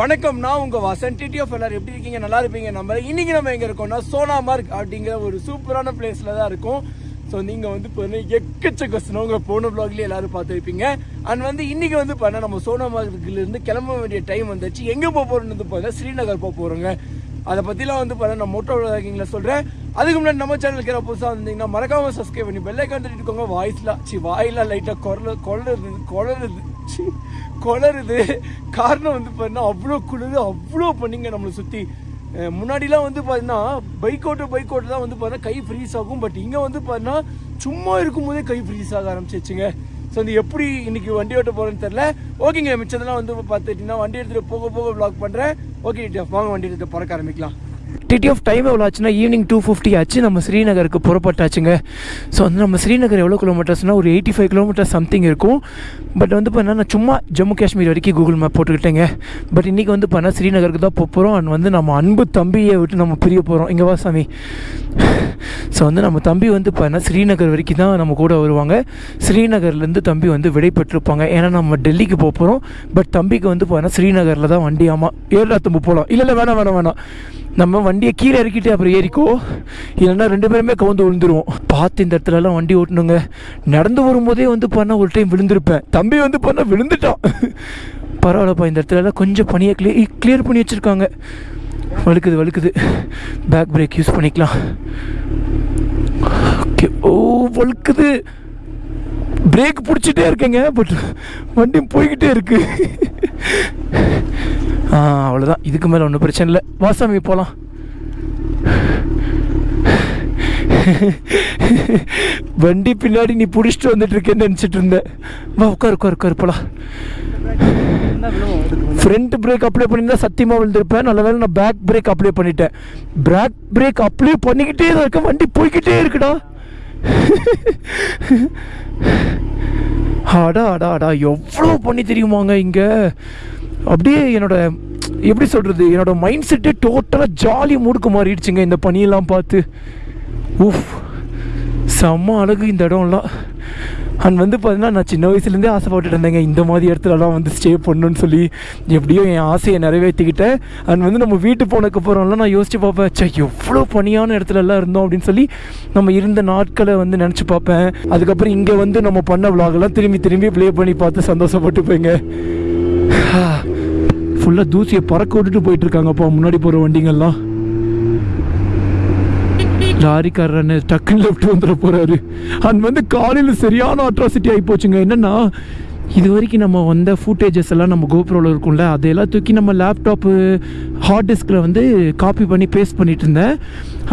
வணக்கம் நான் உங்க வாசன். டிடி ஆஃப் எல்லாரும் எப்படி இருக்கீங்க? நல்லா இருப்பீங்க? நம்ம இன்னைக்கு நம்ம எங்க இருக்கோம்னா சோனாமார்க் அப்படிங்கிற ஒரு சூப்பரான பிளேஸ்ல தான் இருக்கும். ஸோ நீங்க வந்து பாருங்க எக்கச்சக்க ஸ்னோங்க போன பிளாக்லயே எல்லாரும் பார்த்துருப்பீங்க அண்ட் வந்து இன்னைக்கு வந்து பாருங்க நம்ம சோனாமார்க்ல இருந்து கிளம்ப வேண்டிய டைம் வந்துச்சு. எங்க போக போறோம்னு வந்து பாருங்க ஸ்ரீநகர் போக போறோங்க. அதை பத்திலாம் வந்து பாருங்க நான் மோட்டோ விளாகிங்ல சொல்றேன். அதுக்கு முன்னாடி நம்ம சேனல் இருக்கிற புதுசாக வந்தீங்கன்னா மறக்காம சப்ஸ்கிரைப் பண்ணி பெல்லை கண்டுட்டு இருக்கோங்க. வாய்ஸ்லாம் சி வாயிலாம் லைட்டாக குரல குளருது குளருது குளருது காரணம் வந்து பார்த்தீங்கன்னா அவ்வளோ குளிர் அவ்வளோ பண்ணிங்க நம்மளை சுற்றி முன்னாடிலாம் வந்து பார்த்தீங்கன்னா பைக் ஓட்டு பைக் ஓட்டு தான் வந்து பார்த்தீங்கன்னா கை ஃப்ரீஸ் ஆகும். பட் இங்கே வந்து பார்த்தீங்கன்னா சும்மா இருக்கும்போதே கை ஃப்ரீஸ் ஆக ஆரம்பிச்சிச்சுங்க ஸோ வந்து எப்படி இன்னைக்கு வண்டி ஓட்ட போகிறேன்னு தெரில ஓகேங்க மிச்சதெல்லாம் வந்து பார்த்துட்டிங்கன்னா வண்டி எடுத்துகிட்டு போக போக வ்ளாக் பண்ணுறேன் ஓகே வாங்க வண்டி எடுத்துகிட்டு பறக்க ஆரம்பிக்கலாம். டிடி ஆஃப் டைம் எவ்வளோ ஆச்சுன்னா ஈவினிங் டூ ஃபிஃப்டி ஆச்சு. நம்ம ஸ்ரீநகருக்கு புறப்பட்டாச்சுங்க. ஸோ வந்து நம்ம ஸ்ரீநகர் எவ்வளோ கிலோமீட்டர்ஸ்னால் ஒரு எயிட்டி ஃபைவ் கிலோமீட்டர் சம்திங் இருக்கும். பட் வந்து பார்த்தீங்கன்னா நான் சும்மா ஜம்மு காஷ்மீர் வரைக்கும் கூகுள் மேப் போட்டுக்கிட்டேங்க. பட் இன்றைக்கி வந்து பார்த்தீங்கன்னா ஸ்ரீநகருக்கு தான் போக போகிறோம் அண்ட் வந்து நம்ம அன்பு தம்பியை விட்டு நம்ம பிரிய போகிறோம் இங்கே வா சாமி. ஸோ வந்து நம்ம தம்பி வந்து பார்த்தீங்கன்னா ஸ்ரீநகர் வரைக்கும் தான் நம்ம கூட வருவாங்க. ஸ்ரீநகர்லேருந்து தம்பி வந்து விடைபெற்றிருப்பாங்க. ஏன்னா நம்ம டெல்லிக்கு போக போகிறோம் பட் தம்பிக்கு வந்து பார்த்தீங்கன்னா ஸ்ரீநகரில் தான் வண்டி ஆமாம் தம்பு போகலாம் இல்லை இல்லை வேணாம் வேணாம் வேணாம். நம்ம வண்டியை கீழே இறக்கிட்டு அப்புறம் ஏறிக்கோ. இல்லைன்னா ரெண்டு பேருமே கவுந்து விழுந்துருவோம். பார்த்து இந்த இடத்துலலாம் வண்டி ஓட்டணுங்க. நடந்து வரும்போதே வந்து பண்ணால் ஒரு டைம் விழுந்திருப்பேன். தம்பி வந்து பண்ணால் விழுந்துட்டான். பரவாயில்லப்பா இந்த இடத்துலலாம் கொஞ்சம் பனியை கிளியர் கிளியர் பண்ணி வச்சுருக்காங்க. வழுக்குது வழுக்குது. பேக் பிரேக் யூஸ் பண்ணிக்கலாம். ஓகே ஓ வழுக்குது. பிரேக் பிடிச்சிட்டே இருக்கேங்க பட் வண்டி போய்கிட்டே இருக்கு. அவ்வளோதான் இதுக்கு மேலே ஒன்றும் பிரச்சனை இல்லை. வாசாமி போகலாம் வண்டி பின்னாடி நீ பிடிச்சிட்டு வந்துட்டு இருக்கேன்னு நினச்சிட்டு இருந்தேன். வா உட்கார் உட்கார் உட்கார் போலாம். ஃப்ரண்ட் பிரேக் அப்ளை பண்ணியிருந்தா சத்தியமாக விழுந்திருப்பேன். நல்ல வேளை நான் பேக் பிரேக் அப்ளை பண்ணிட்டேன். பேக் பிரேக் அப்ளை பண்ணிக்கிட்டே தான் இருக்கேன். வண்டி போய்கிட்டே இருக்குடா. அடா அடா அடா. எவ்வளோ பண்ணி தெரியுமாங்க இங்கே? அப்படியே என்னோட எப்படி சொல்கிறது என்னோட மைண்ட் செட்டே டோட்டலாக ஜாலி மூடுக்கு மாறிடுச்சுங்க இந்த பனியெல்லாம் பார்த்து. உஃப் செம்ம அழகு இந்த இடம்லாம். அண்ட் வந்து பார்த்தீங்கன்னா நான் சின்ன வயசுலேருந்தே ஆசைப்பட்டுட்டு இருந்தேங்க. இந்த மாதிரி இடத்துலலாம் வந்து ஸ்டே பண்ணுன்னு சொல்லி எப்படியோ என் ஆசையை நிறைவேற்றிக்கிட்டேன். அண்ட் வந்து நம்ம வீட்டு போனதுக்கப்புறம்லாம் நான் யோசிச்சு பார்ப்பேன் சே எவ்வளோ பணியான இடத்துலலாம் இருந்தோம் அப்படின்னு சொல்லி நம்ம இருந்த நாட்களை வந்து நினச்சி பார்ப்பேன். அதுக்கப்புறம் இங்கே வந்து நம்ம பண்ண விளாகெல்லாம் திரும்பி திரும்பி ப்ளே பண்ணி பார்த்து சந்தோஷப்பட்டுப்பேங்க. ஃபுல்லாக தூசியை பறக்க விட்டுட்டு போயிட்டு இருக்காங்கப்பா முன்னாடி போகிற வண்டிங்கெல்லாம். லாரிக்காரன் டக்குன்னு லெஃப்ட் வந்துட போகிறாரு அண்ட் வந்து காலையில் சரியான அட்ராசிட்டி ஆகி போச்சுங்க. என்னன்னா இது வரைக்கும் நம்ம வந்த ஃபுட்டேஜஸ் எல்லாம் நம்ம கோப்ரோவில் இருக்கும்ல அதையெல்லாம் தூக்கி நம்ம லேப்டாப்பு ஹார்ட் டிஸ்கில் வந்து காப்பி பண்ணி பேஸ்ட் பண்ணிட்டு இருந்தேன்.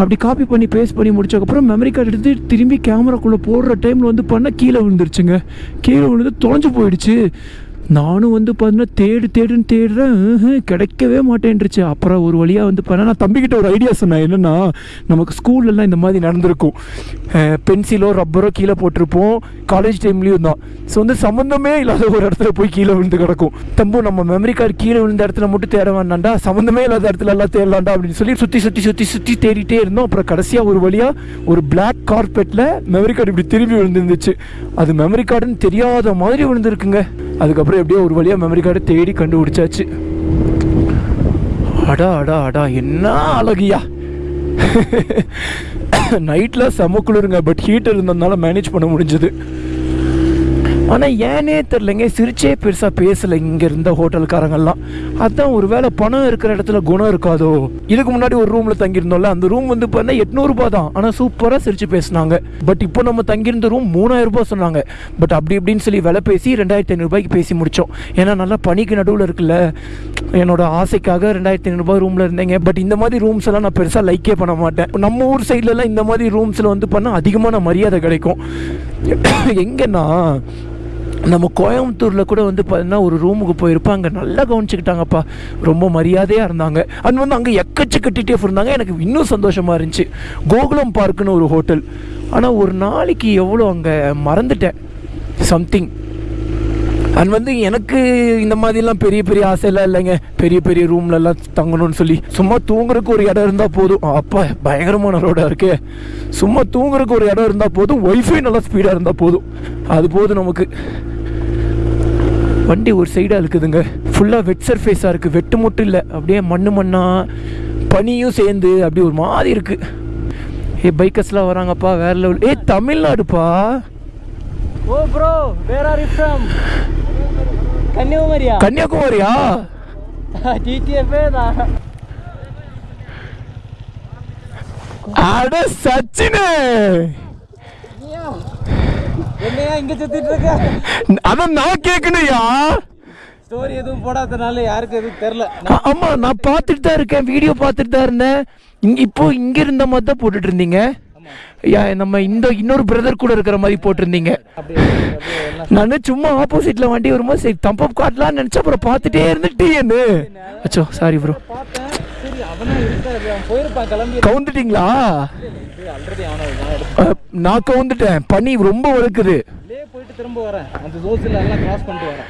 அப்படி காப்பி பண்ணி பேஸ்ட் பண்ணி முடிச்சக்கப்புறம் மெமரி கார்டு எடுத்து திரும்பி கேமராக்குள்ளே போடுற டைமில் வந்து பண்ண கீழே விழுந்துருச்சுங்க. கீழே விழுந்து தொலைஞ்சு போயிடுச்சு. நானும் வந்து பார்த்தீங்கன்னா தேடு தேடுன்னு தேடுறேன். கிடைக்கவே மாட்டேன்ருச்சு அப்புறம் ஒரு வழியாக வந்து பார்த்தா நான் தம்பிக்கிட்ட ஒரு ஐடியா சொன்னேன். என்னென்னா நமக்கு ஸ்கூல்லலாம் இந்த மாதிரி நடந்திருக்கும். பென்சிலோ ரப்பரோ கீழே போட்டிருப்போம். காலேஜ் டைம்லேயும் தான். ஸோ வந்து சம்மந்தமே இல்லாத ஒரு இடத்துல போய் கீழே விழுந்து கிடக்கும். தம்பு நம்ம மெமரி கார்டு கீழே விழுந்த இடத்துல மட்டும் தேட வேண்டாம்டா. சம்மந்தமே இல்லாத இடத்துல எல்லாம் தேடலாண்டா அப்படின்னு சொல்லி சுற்றி சுற்றி சுற்றி சுற்றி தேடிட்டே இருந்தோம். அப்புறம் கடைசியாக ஒரு வழியாக ஒரு பிளாக் கார்பெட்டில் மெமரி கார்டு இப்படி திரும்பி விழுந்துருந்துச்சு. அது மெமரி கார்டுன்னு தெரியாத மாதிரி விழுந்துருக்குங்க. அதுக்கப்புறம் எப்படியோ ஒரு வழியாக மெமரி கார்டை தேடி கண்டுபிடிச்சாச்சு. அடா அடா அடா என்ன அழகியா. நைட்டில் செம குளிருங்க பட் ஹீட்டர் இருந்ததுனால மேனேஜ் பண்ண முடிஞ்சது. ஆனால் ஏனே தெரிலங்க சிரிச்சே பெருசாக பேசலை இங்கே இருந்த ஹோட்டல்காரங்கெல்லாம் அதுதான் ஒரு வேளை பணம் இருக்கிற இடத்துல குணம் இருக்காதோ? இதுக்கு முன்னாடி ஒரு ரூமில் தங்கியிருந்தோம்ல அந்த ரூம் வந்து பார்த்தா எட்நூறுபா தான். ஆனால் சூப்பராக சிரிச்சு பேசினாங்க. பட் இப்போ நம்ம தங்கியிருந்த ரூம் மூணாயிரம் ரூபாய் சொன்னாங்க. பட் அப்படி இப்படின்னு சொல்லி விலை பேசி ரெண்டாயிரத்தி ஐநூறுபாய்க்கு பேசி முடித்தோம் ஏன்னா நல்லா பனிக்கு நடுவில் இருக்குல்ல. என்னோட ஆசைக்காக ரெண்டாயிரத்தி ஐநூறுபா ரூமில் இருந்தேங்க. பட் இந்த மாதிரி ரூம்ஸ் எல்லாம் நான் பெருசாக லைக்கே பண்ண மாட்டேன். நம்ம ஊர் சைட்லலாம் இந்த மாதிரி ரூம்ஸில் வந்து பண்ணால் அதிகமான மரியாதை கிடைக்கும். எங்கன்னா நம்ம கோயம்புத்தூரில் கூட வந்து பார்த்தீங்கன்னா ஒரு ரூமுக்கு போயிருப்போம் அங்கே நல்லா கவனிச்சுக்கிட்டாங்கப்பா. ரொம்ப மரியாதையாக இருந்தாங்க. அது வந்து அங்கே எக்கச்சக்க கட்டிகிட்டே இருந்தாங்க. எனக்கு இன்னும் சந்தோஷமாக இருந்துச்சு. கோகுலம் பார்க்குன்னு ஒரு ஹோட்டல். ஆனால் ஒரு நாளைக்கு எவ்வளோ அங்கே மறந்துட்டேன். சம்திங் அண்ட் வந்து எனக்கு இந்த மாதிரிலாம் பெரிய பெரிய ஆசையெல்லாம் இல்லைங்க. பெரிய பெரிய ரூம்லலாம் தங்கணும்னு சொல்லி. சும்மா தூங்குறதுக்கு ஒரு இடம் இருந்தால் போதும். அப்பா பயங்கரமான ரோடாக இருக்கே. சும்மா தூங்குறதுக்கு ஒரு இடம் இருந்தால் போதும். ஒய்ஃபை நல்லா ஸ்பீடாக இருந்தால் போதும். அது போதும் நமக்கு. வண்டி ஒரு சைடாக இருக்குதுங்க. ஃபுல்லாக வெட் சர்ஃபேஸாக இருக்குது வெட்டு மட்டும் இல்லை. அப்படியே மண்ணு மண்ணா பனியும் சேர்ந்து அப்படி ஒரு மாதிரி இருக்குது ஏ பைக்கர்ஸ்லாம் வராங்கப்பா வேற லெவல் ஏ தமிழ்நாடுப்பா. ஓ bro where are you from கன்னியாகுமரியா? கன்னியாகுமரியா? TTF தான். அட சச்சினு என்னையா இங்க சுத்திட்டு இருக்க அதான் நான் கேட்கணும்யா ஸ்டோரி எதுவும் போடாதனால யாருக்கு எதுவும் தெரியல. ஆ- ஆமா நான் பார்த்துட்டு தான் இருக்கேன். வீடியோ பார்த்துட்டு தான் இருந்தேன். இங்க இப்போ இங்க இருந்த மாதிரி தான் போட்டுட்டு இருந்தீங்க நம்ம இந்த இன்னொரு பிரதர் கூட இருக்கிற மாதிரி போட்டிருந்தீங்க. நான் சும்மா ஆப்போசிட்ல வண்டி வரும்போது சரி தம்பப் காட்டலாம்னு நினைச்சா அப்புறம் பார்த்துட்டே இருந்துட்டு என்ன. அச்சோ சாரி ப்ரோ கவுந்துட்டீங்களா? நான் கவுந்துட்டேன். பனி ரொம்ப வழுக்குது. போயிட்டு திரும்ப வரேன். அந்த ஜோசில் எல்லாம் கிராஸ் பண்ணிட்டு வரேன்.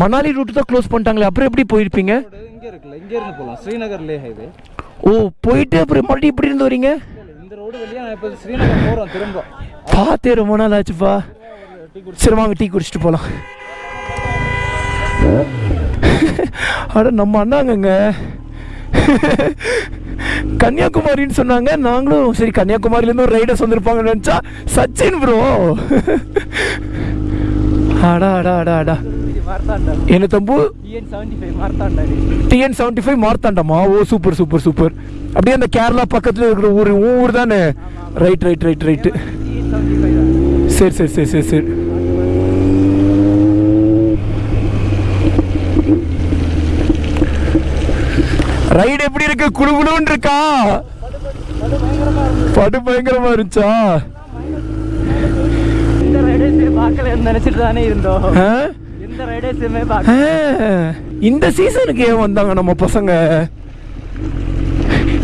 மணாலி ரூட் தான் க்ளோஸ் பண்ணிட்டாங்களே அப்புறம் எப்படி போயிருப்பீங்க? இங்க இருக்குல்ல இங்க இருந்து போகலாம் ஸ்ரீநகர் லே ஹைவே ஓ போயிட்டு அப்புறம் மறுபடியும் இப்படி இருந்து வரீங்க? இந்த ரோடு வழியா நான் இப்போ ஸ்ரீநகர் போறோம் திரும்ப. பார்த்தே ரொம்ப நாள் ஆச்சுப்பா. சரி வாங்க டீ குடிச்சிட்டு போகலாம் அட நம்ம அண்ணாங்கங்க. கன்னியாகுமரின்னு சொன்னாங்க. நாங்களும் சரி கன்னியாகுமரியிலேருந்து ஒரு ரைடர்ஸ் வந்திருப்பாங்கன்னு நினச்சா சச்சின் ப்ரோ அடா ஆடா ஆடா ஆடா என்ன தம்பு? TN seventy five seventy five மார்த்தாண்டமா ஓ சூப்பர் சூப்பர் சூப்பர் அப்படியே அந்த கேரளா பக்கத்தில் இருக்கிற ஊர் ஊர் தானே? ரைட் ரைட் ரைட் ரைட்டு சரி சரி சரி சரி சரி. ரைடு எப்படி இருக்கு குழு குழுன்னு இருக்கா? படு பயங்கரமா இருந்துச்சா? நினைச்சிட்டு தானே இருந்தோம். இந்த சீசனுக்கு ஏன் வந்தாங்க நம்ம பசங்க?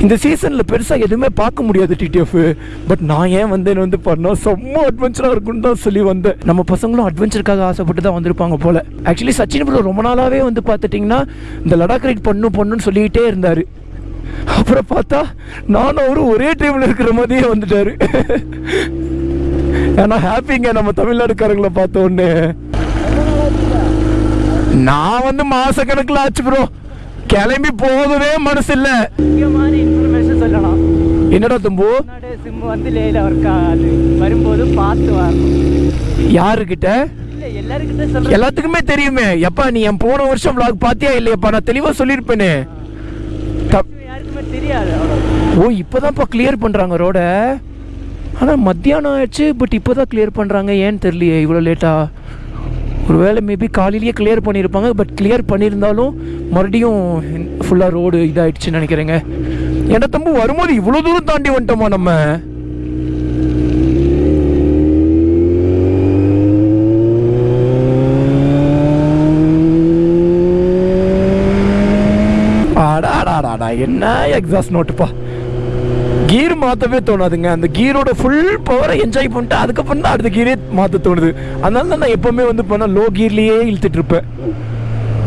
இந்த சீசன்ல பெருசா எதுவுமே பார்க்க முடியாது டிடிஎஃப் பட் நான் ஏன் வந்தேன்னு வந்து பண்ணா செம்ம அட்வென்ச்சரா இருக்குன்னு தான் சொல்லி வந்தேன். நம்ம பசங்களும் அட்வென்ச்சருக்காக ஆசைப்பட்டு தான் வந்திருப்பாங்க போல. ஆக்சுவலி சச்சின் ப்ரோ ரொம்ப நாளாவே வந்து பார்த்துட்டிங்கன்னா இந்த லடாக் ரைட் பண்ணும் பண்ணுன்னு சொல்லிக்கிட்டே இருந்தாரு. அப்புறம் பார்த்தா நானும் அவரும் ஒரே டைம்ல இருக்கிற மாதிரியே வந்துட்டாரு. ஏன்னா ஹாப்பிங்க நம்ம தமிழ்நாடுக்காரங்களை பார்த்த உடனே. நான் வந்து மாச கணக்குல ஆச்சு ப்ரோ கிளம்பி போகவே மனசு இல்ல சொல்லலாம். என்னடா தம்பு? சிம் வந்து லேல ஒர்க் ஆகாது. வரும்போது பார்த்து வரணும். யாருக்கிட்ட? இல்ல எல்லாருக்கிட்ட சொல்றேன். எல்லாத்துக்குமே தெரியுமே. எப்பா நீ என் போன வருஷம் vlog பாத்தியா இல்லையாப்பா? நான் தெளிவா சொல்லியிருப்பேனே. யாருக்குமே தெரியாது. ஓ இப்போதான்ப்பா கிளியர் பண்ணுறாங்க ரோட ஆனால் மத்தியானம் ஆயிடுச்சு பட் இப்போ தான் கிளியர் பண்ணுறாங்க ஏன்னு தெரியலையே இவ்வளோ லேட்டா ஒருவேளை மேபி காலையிலேயே கிளியர் பண்ணியிருப்பாங்க பட் கிளியர் பண்ணியிருந்தாலும் மறுபடியும் ஃபுல்லாக ரோடு இதாகிடுச்சுன்னு நினைக்கிறேங்க. ஏன்னா தம்பு வரும்போது இவ்வளோ தூரம் தாண்டி வந்துட்டோமா நம்ம? என்ன எக்ஸாஸ்ட் நோட்டுப்பா கீர் மாற்றவே தோணாதுங்க. அந்த கீரோட ஃபுல் பவரை என்ஜாய் பண்ணிட்டு அதுக்கப்புறம் தான் அடுத்த கீரே மாற்ற தோணுது. அதனால தான் நான் எப்பவுமே வந்து பண்ண லோ கீர்லேயே இழுத்துட்டு இருப்பேன்.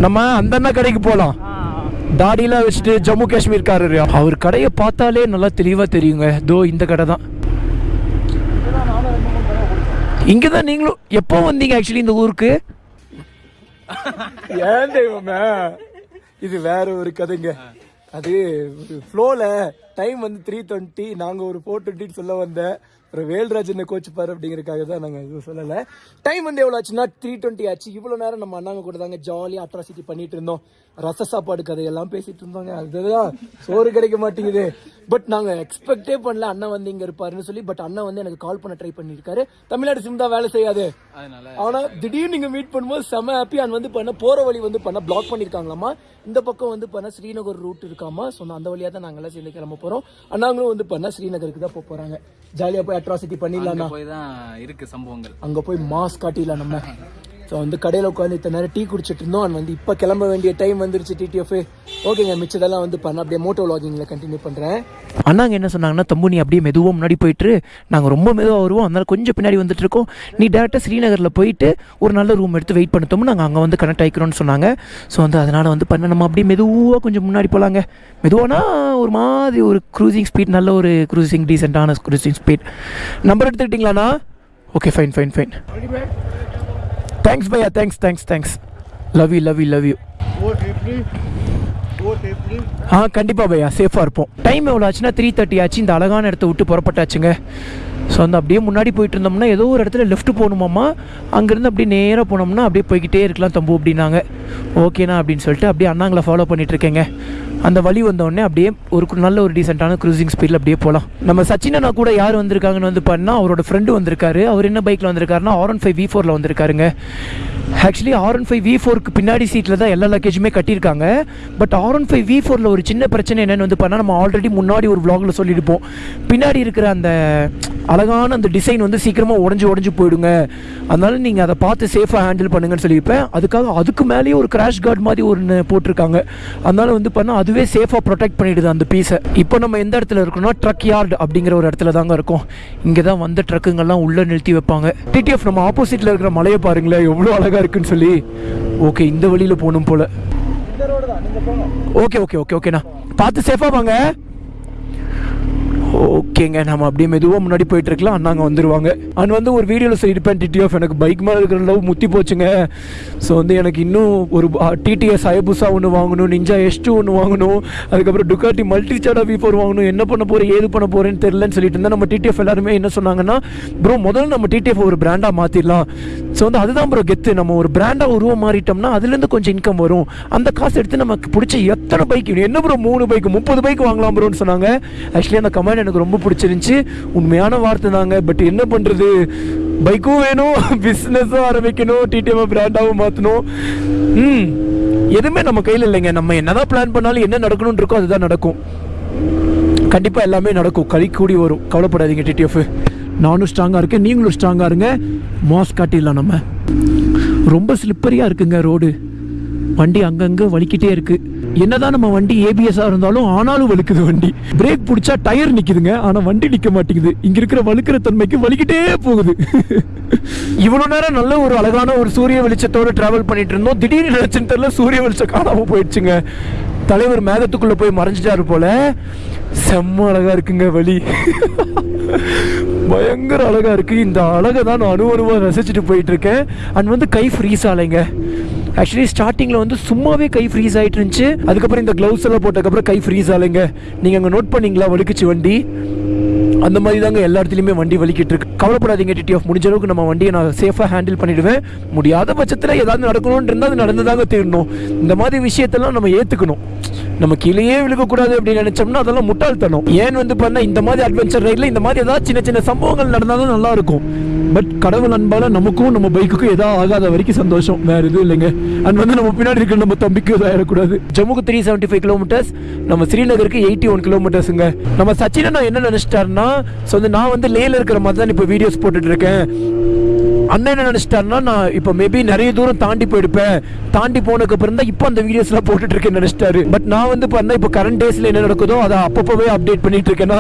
நம்ம அந்த அண்ணா கடைக்கு போகலாம் தாடியெல்லாம் வச்சுட்டு ஜம்மு காஷ்மீர் காரர். அவர் கடையை பார்த்தாலே நல்லா தெளிவாக தெரியுங்க. தோ இந்த கடை தான். இங்கே தான் நீங்களும் எப்போ வந்தீங்க ஆக்சுவலி இந்த ஊருக்கு? ஏன் தெய்வமே? இது வேற ஒரு கதைங்க. அது ஃப்ளோவில் டைம் வந்து த்ரீ டுவெண்ட்டி நாங்கள் ஒரு ஃபோர் டுவெண்ட்டின்னு சொல்ல வந்தேன் ஒரு வேல்ராஜ் என்ன கோச் பாரு தான் நாங்கள் எதுவும் சொல்லலை. டைம் வந்து எவ்வளோ ஆச்சுன்னா த்ரீ டுவெண்ட்டி ஆச்சு. இவ்வளோ நேரம் நம்ம அண்ணாங்க கூட தாங்க ஜாலியாக அட்ராசிட்டி பண்ணிட்டு இருந்தோம். ரச சாப்பாடு கதையெல்லாம் பேசிட்டு இருந்தோங்க. அதுதான் சோறு கிடைக்க மாட்டேங்குது. பட் நாங்கள் எக்ஸ்பெக்டே பண்ணல அண்ணன் வந்து இங்கே இருப்பாருன்னு சொல்லி பட் அண்ணன் வந்து எனக்கு கால் பண்ண ட்ரை பண்ணியிருக்காரு. தமிழ்நாடு சிம் தான் வேலை செய்யாது. ஆனா திடீர்னு நீங்க மீட் பண்ணும்போது செம ஹாப்பி அண்ட் வந்து பண்ண போற வழி வந்து பண்ண பிளாக் பண்ணிருக்காங்களாமா இந்த பக்கம் வந்து பண்ண ஸ்ரீநகர் ரூட் இருக்காமா? ஸோ அந்த வழியா தான் நாங்கெல்லாம் சேர்ந்து கிளம்ப போறோம். அண்ணாங்களும் வந்து பண்ண ஸ்ரீநகருக்கு தான் போக போறாங்க. ஜாலியா போய் அட்ராசிட்டி பண்ணிடலாம் போய் தான் இருக்கு சம்பவங்கள். அங்க போய் மாஸ் காட்டிடலாம் நம்ம. ஸோ வந்து கடையில் உட்காந்து இத்தனை நேரம் டீ குடிச்சிட்டு இருந்தோம். அண்ட் வந்து இப்போ கிளம்ப வேண்டிய டைம் வந்துருச்சு டிடிஎஃப் ஓகேங்க மிச்சதெல்லாம் வந்து பண்ண. அப்படியே மோட்டோ வ்ளாகிங்கில் கண்டினியூ பண்ணுறேன் அண்ணாங்க என்ன சொன்னாங்கன்னா தம்பு நீ அப்படியே மெதுவாக முன்னாடி போயிட்டு நாங்கள் ரொம்ப மெதுவாக வருவோம். அதனால கொஞ்சம் பின்னாடி வந்துட்டு இருக்கோம். நீ டேரெக்டாக ஸ்ரீநகரில் போயிட்டு ஒரு நல்ல ரூம் எடுத்து வெயிட் பண்ணத்தோம் நாங்கள் அங்கே வந்து கனெக்ட் ஆகிக்கிறோம்னு சொன்னாங்க. ஸோ வந்து அதனால் வந்து பண்ண. நம்ம அப்படியே மெதுவாக கொஞ்சம் முன்னாடி போகலாங்க மெதுவானா ஒரு மாதிரி ஒரு க்ரூசிங் ஸ்பீட் நல்ல ஒரு க்ரூசிங் டீசெண்டான cruising speed number எடுத்துக்கிட்டிங்களாண்ணா? Okay fine fine fine thanks Bhaiya thanks thanks thanks love you love you love you ஆ கண்டிப்பாக பையா சேஃபாக இருப்போம். டைம் எவ்வளோ ஆச்சுன்னா த்ரீ தேர்ட்டி ஆச்சு. இந்த அழகான இடத்த விட்டு புறப்பட்டாச்சுங்க. ஸோ வந்து அப்படியே முன்னாடி போயிட்டு இருந்தோம்னா ஏதோ ஒரு இடத்துல லெஃப்ட் போகணுமாம்மா? அங்கேருந்து அப்படியே நேராக போனோம்னா அப்படியே போய்கிட்டே இருக்கலாம் தம்பு அப்படின்னாங்க. ஓகேண்ணா அப்படின்னு சொல்லிட்டு அப்படியே அண்ணாங்களை ஃபாலோ பண்ணிகிட்ருக்கேங்க அந்த வழி வந்தோடனே அப்படியே ஒரு நல்ல ஒரு டீசெண்டான க்ரூசிங் ஸ்பீடில் அப்படியே போகலாம். நம்ம சச்சினனா கூட யார் வந்திருக்காங்கன்னு வந்து பண்ணால் அவரோட ஃப்ரெண்டு வந்திருக்காரு. அவர் என்ன பைக்கில் வந்திருக்காருன்னா ஆர் ஒன் ஃபைவ் வி ஃபோரில் வந்திருக்காருங்க. Actually R one five V ஃபோருக்கு பின்னாடி சீட்டில் தான் எல்லா லக்கேஜுமே கட்டியிருக்காங்க. But R one five V ஃபோரில் ஒரு சின்ன பிரச்சனை என்னென்னு வந்து பண்ணால் நம்ம ஆல்ரெடி முன்னாடி ஒரு vlogல சொல்லியிருப்போம். பின்னாடி இருக்கிற அந்த அழகான அந்த டிசைன் வந்து சீக்கிரமாக உடஞ்சி உடஞ்சி போயிடுங்க. அதனால நீங்கள் அதை பார்த்து சேஃபாக ஹேண்டில் பண்ணுங்கன்னு சொல்லியிருப்பேன். அதுக்காக அதுக்கு மேலேயே ஒரு கிராஷ் கார்டு மாதிரி ஒன்று போட்டிருக்காங்க. அதனால் வந்து பண்ணால் அதுவே சேஃபாக ப்ரொடெக்ட் பண்ணிடுது அந்த பீஸை இப்போ நம்ம எந்த இடத்துல இருக்கோம்னா ட்ரக் யார்டு அப்படிங்கிற ஒரு இடத்துல தாங்க இருக்கும். இங்கே தான் வந்த ட்ரக்குங்கெல்லாம் உள்ளே நிறுத்தி வைப்பாங்க. டிடிஎஃப் நம்ம ஆப்போசிட்டில் இருக்கிற மலையை பாருங்களேன். எவ்வளோ அழகாக இருக்குன்னு சொல்லி ஓகே இந்த வழியில் போகணும் போல். ஓகே ஓகே ஓகே ஓகேண்ணா பார்த்து சேஃபாக வாங்க. ஓகேங்க நம்ம அப்படியே மெதுவாக முன்னாடி போயிட்டு இருக்கலாம். அண்ணாங்க வந்துடுவாங்க அண்ட் வந்து ஒரு வீடியோவில் சொல்லியிருப்பேன் டிடிஎஃப் எனக்கு பைக் மேலே இருக்கிற லவ் முத்தி போச்சுங்க. ஸோ வந்து எனக்கு இன்னும் ஒரு டிடிஎஸ் அயபுசா ஒன்று வாங்கணும் நிஞ்சா எஸ் டூ ஒன்று வாங்கணும். அதுக்கப்புறம் டுக்காட்டி மல்டி சாடா வி ஃபோர் வாங்கணும். என்ன பண்ண போகிறேன் ஏது பண்ண போகிறேன்னு தெரிலன்னு சொல்லிட்டு இருந்தால் நம்ம டிடிஎஃப் எல்லாருமே என்ன சொன்னாங்கன்னா ப்ரோ முதல்ல நம்ம டிடிஎஃப் ஒரு பிராண்டாக மாற்றிடலாம் ஸோ வந்து அதுதான் ப்ரோ கெத்து. நம்ம ஒரு பிராண்டாக உருவம் மாறிட்டோம்னா அதுலேருந்து கொஞ்சம் இன்கம் வரும். அந்த காசு எடுத்து நமக்கு பிடிச்ச எத்தனை பைக் என்ன ப்ரோ மூணு பைக் முப்பது பைக் வாங்கலாம் ப்ரோன்னு சொன்னாங்க. ஆக்சுவலி அந்த கமெண்ட் எனக்கு ரொம்ப பிடிச்சிருந்துச்சி. உண்மையான வார்த்தை தாங்க. பட் என்ன பண்ணுறது பைக்கும் வேணும் பிஸ்னஸும் ஆரம்பிக்கணும் டிடிஎம் பிராண்டாகவும் மாற்றணும் ம் எதுவுமே நம்ம கையில் இல்லைங்க. நம்ம என்னதான் பிளான் பண்ணாலும் என்ன நடக்கணும்னு இருக்கோ அதுதான் நடக்கும். கண்டிப்பாக எல்லாமே நடக்கும். கழிக்கூடி கூடி வரும். கவலைப்படாதீங்க டிடிஎஃப் நானும் ஸ்ட்ராங்காக இருக்கேன் நீங்களும் ஸ்ட்ராங்காக இருங்க. மாஸ் காட்டிடலாம் நம்ம. ரொம்ப ஸ்லிப்பரியாக இருக்குங்க ரோடு வண்டி அங்கங்கே வலிக்கிட்டே இருக்குது என்னதான் நம்ம வண்டி ஏபிஎஸ்ஸாக இருந்தாலும் ஆனாலும் வலுக்குது வண்டி. பிரேக் பிடிச்சா டயர் நிற்குதுங்க ஆனால் வண்டி நிற்க மாட்டேங்குது. இங்கே இருக்கிற வலுக்கிற தன்மைக்கு வலிக்கிட்டே போகுது. இவ்வளோ நேரம் நல்ல ஒரு அழகான ஒரு சூரிய வெளிச்சத்தோடு ட்ராவல் பண்ணிட்டு இருந்தோம். திடீர்னு நினைச்சுன்னு தெரியல சூரிய வெளிச்சம் காணாமல் போயிடுச்சுங்க. தலைவர் மேகத்துக்குள்ளே போய் மறைஞ்சிட்டாரு போல. செம்ம அழகாக இருக்குங்க வழி பயங்கர அழகாக இருக்குது இந்த அழகை தான் நான் அணுவணுவா ரசிச்சுட்டு போயிட்டுருக்கேன். அண்ட் வந்து கை ஃப்ரீஸ் ஆலைங்க ஆக்சுவலி ஸ்டார்டிங்கில் வந்து சும்மாவே கை ஃப்ரீஸ் ஆகிட்டு இருந்துச்சு. அதுக்கப்புறம் இந்த க்ளவுஸ் எல்லாம் போட்டதுக்கப்புறம் கை ஃப்ரீஸ் ஆலைங்க நீங்கள் அங்கே நோட் பண்ணீங்களா? வலிக்குச்சு வண்டி. அந்த மாதிரி தாங்க எல்லா இடத்துலையுமே வண்டி வலிக்கிட்டு இருக்கு. கவலைப்படாதீங்க டிடிஎஃப் முடிஞ்ச அளவுக்கு நம்ம வண்டியை நான் சேஃபாக ஹேண்டில் பண்ணிடுவேன். முடியாத பட்சத்தில் ஏதாவது நடக்கணும்னு இருந்தால் அது நடந்துதாங்க தீரணும். இந்த மாதிரி விஷயத்தெல்லாம் நம்ம ஏற்றுக்கணும் நம்ம கீழேயே விழுகக்கூடாது அப்படின்னு நினச்சோம்னா அதெல்லாம் முட்டாள்தனம். ஏன் வந்து பண்ணால் இந்த மாதிரி அட்வென்ச்சர் ரைடில் இந்த மாதிரி ஏதாவது சின்ன சின்ன சம்பவங்கள் நடந்தாலும் நல்லா இருக்கும் பட் கடவுள் அன்பால் நமக்கும் நம்ம பைக்குக்கும் எதாவது ஆகாத வரைக்கும் சந்தோஷம். வேறு எதுவும் இல்லைங்க. அண்ட் வந்து நம்ம பின்னாடி இருக்கிற நம்ம தம்பிக்கு எதுவும் ஆயிடக்கூடாது. ஜம்முக்கு த்ரீ செவன்ட்டி ஃபைவ் கிலோமீட்டர்ஸ் நம்ம ஸ்ரீநகருக்கு எயிட்டி ஒன் கிலோமீட்டர்ஸுங்க நம்ம சச்சினை நான் என்ன நினச்சிட்டாருன்னா ஸோ வந்து நான் வந்து லேல இருக்கிற மாதிரி தான் இப்போ வீடியோஸ் போட்டுட்டு இருக்கேன். அண்ணன் என்ன நினைச்சிட்டாருன்னா நான் இப்போ மேபி நிறைய தூரம் தாண்டி போயிருப்பேன். தாண்டி போனதுக்கு அப்புறம் தான் இப்போ அந்த வீடியோஸ்லாம் போட்டுட்டு இருக்கேன்னு நினைச்சிட்டாரு. பட் நான் வந்து பண்ண இப்போ கரண்ட் டேஸ்ல என்ன நடக்குதோ அதை அப்பப்போவே அப்டேட் பண்ணிட்டு இருக்கேன்னா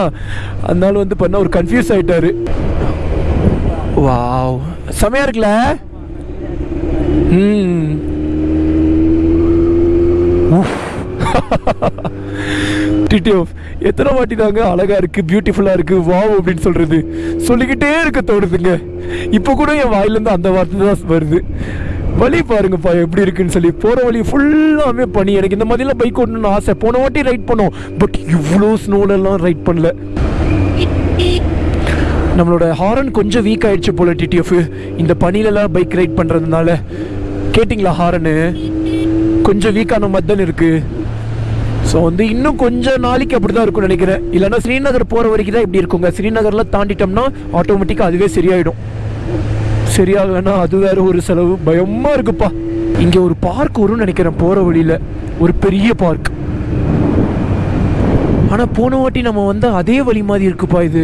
அதனால வந்து பண்ண ஒரு கன்ஃபியூஸ் ஆயிட்டாரு. வாவ் செமையா இருக்குல்ல? ம். டிடிஎஃப் எத்தனை வாட்டி தாங்க அழகாக இருக்குது பியூட்டிஃபுல்லாக இருக்குது வாவ் அப்படின்னு சொல்கிறது சொல்லிக்கிட்டே இருக்க தோணுதுங்க. இப்போ கூட என் வாயிலேருந்து அந்த வார்த்தை தான் வருது. வழி பாருங்கப்பா எப்படி இருக்குன்னு சொல்லி போகிற வழி ஃபுல்லாமே பனி. எனக்கு இந்த மாதிரிலாம் பைக் ஓட்டணும்னு ஆசை. போன வாட்டி ரைட் பண்ணோம். பட் இவ்வளோ ஸ்னோலெல்லாம் ரைட் பண்ணல. நம்மளோட ஹாரன் கொஞ்சம் வீக் ஆயிடுச்சு போல டிடிஎஃப் இந்த பணியிலலாம் பைக் ரைட் பண்ணுறதுனால கேட்டிங்களா ஹாரனு கொஞ்சம் வீக்கான மாதிரி தானே இருக்குது ஸோ வந்து இன்னும் கொஞ்சம் நாளைக்கு அப்படி தான் இருக்கும்னு நினைக்கிறேன். இல்லைன்னா ஸ்ரீநகர் போகிற வரைக்கும் தான் இப்படி இருக்குங்க. ஸ்ரீநகர்லாம் தாண்டிட்டோம்னா ஆட்டோமேட்டிக்காக அதுவே சரியாயிடும். சரியாகலைன்னா அது வேற ஒரு செலவு. பயமாக இருக்குப்பா. இங்கே ஒரு பார்க் வரும்னு நினைக்கிறேன் போகிற வழியில். ஒரு பெரிய பார்க் ஆனால் போன வாட்டி நம்ம வந்து அதே வழி மாதிரி இருக்குப்பா இது.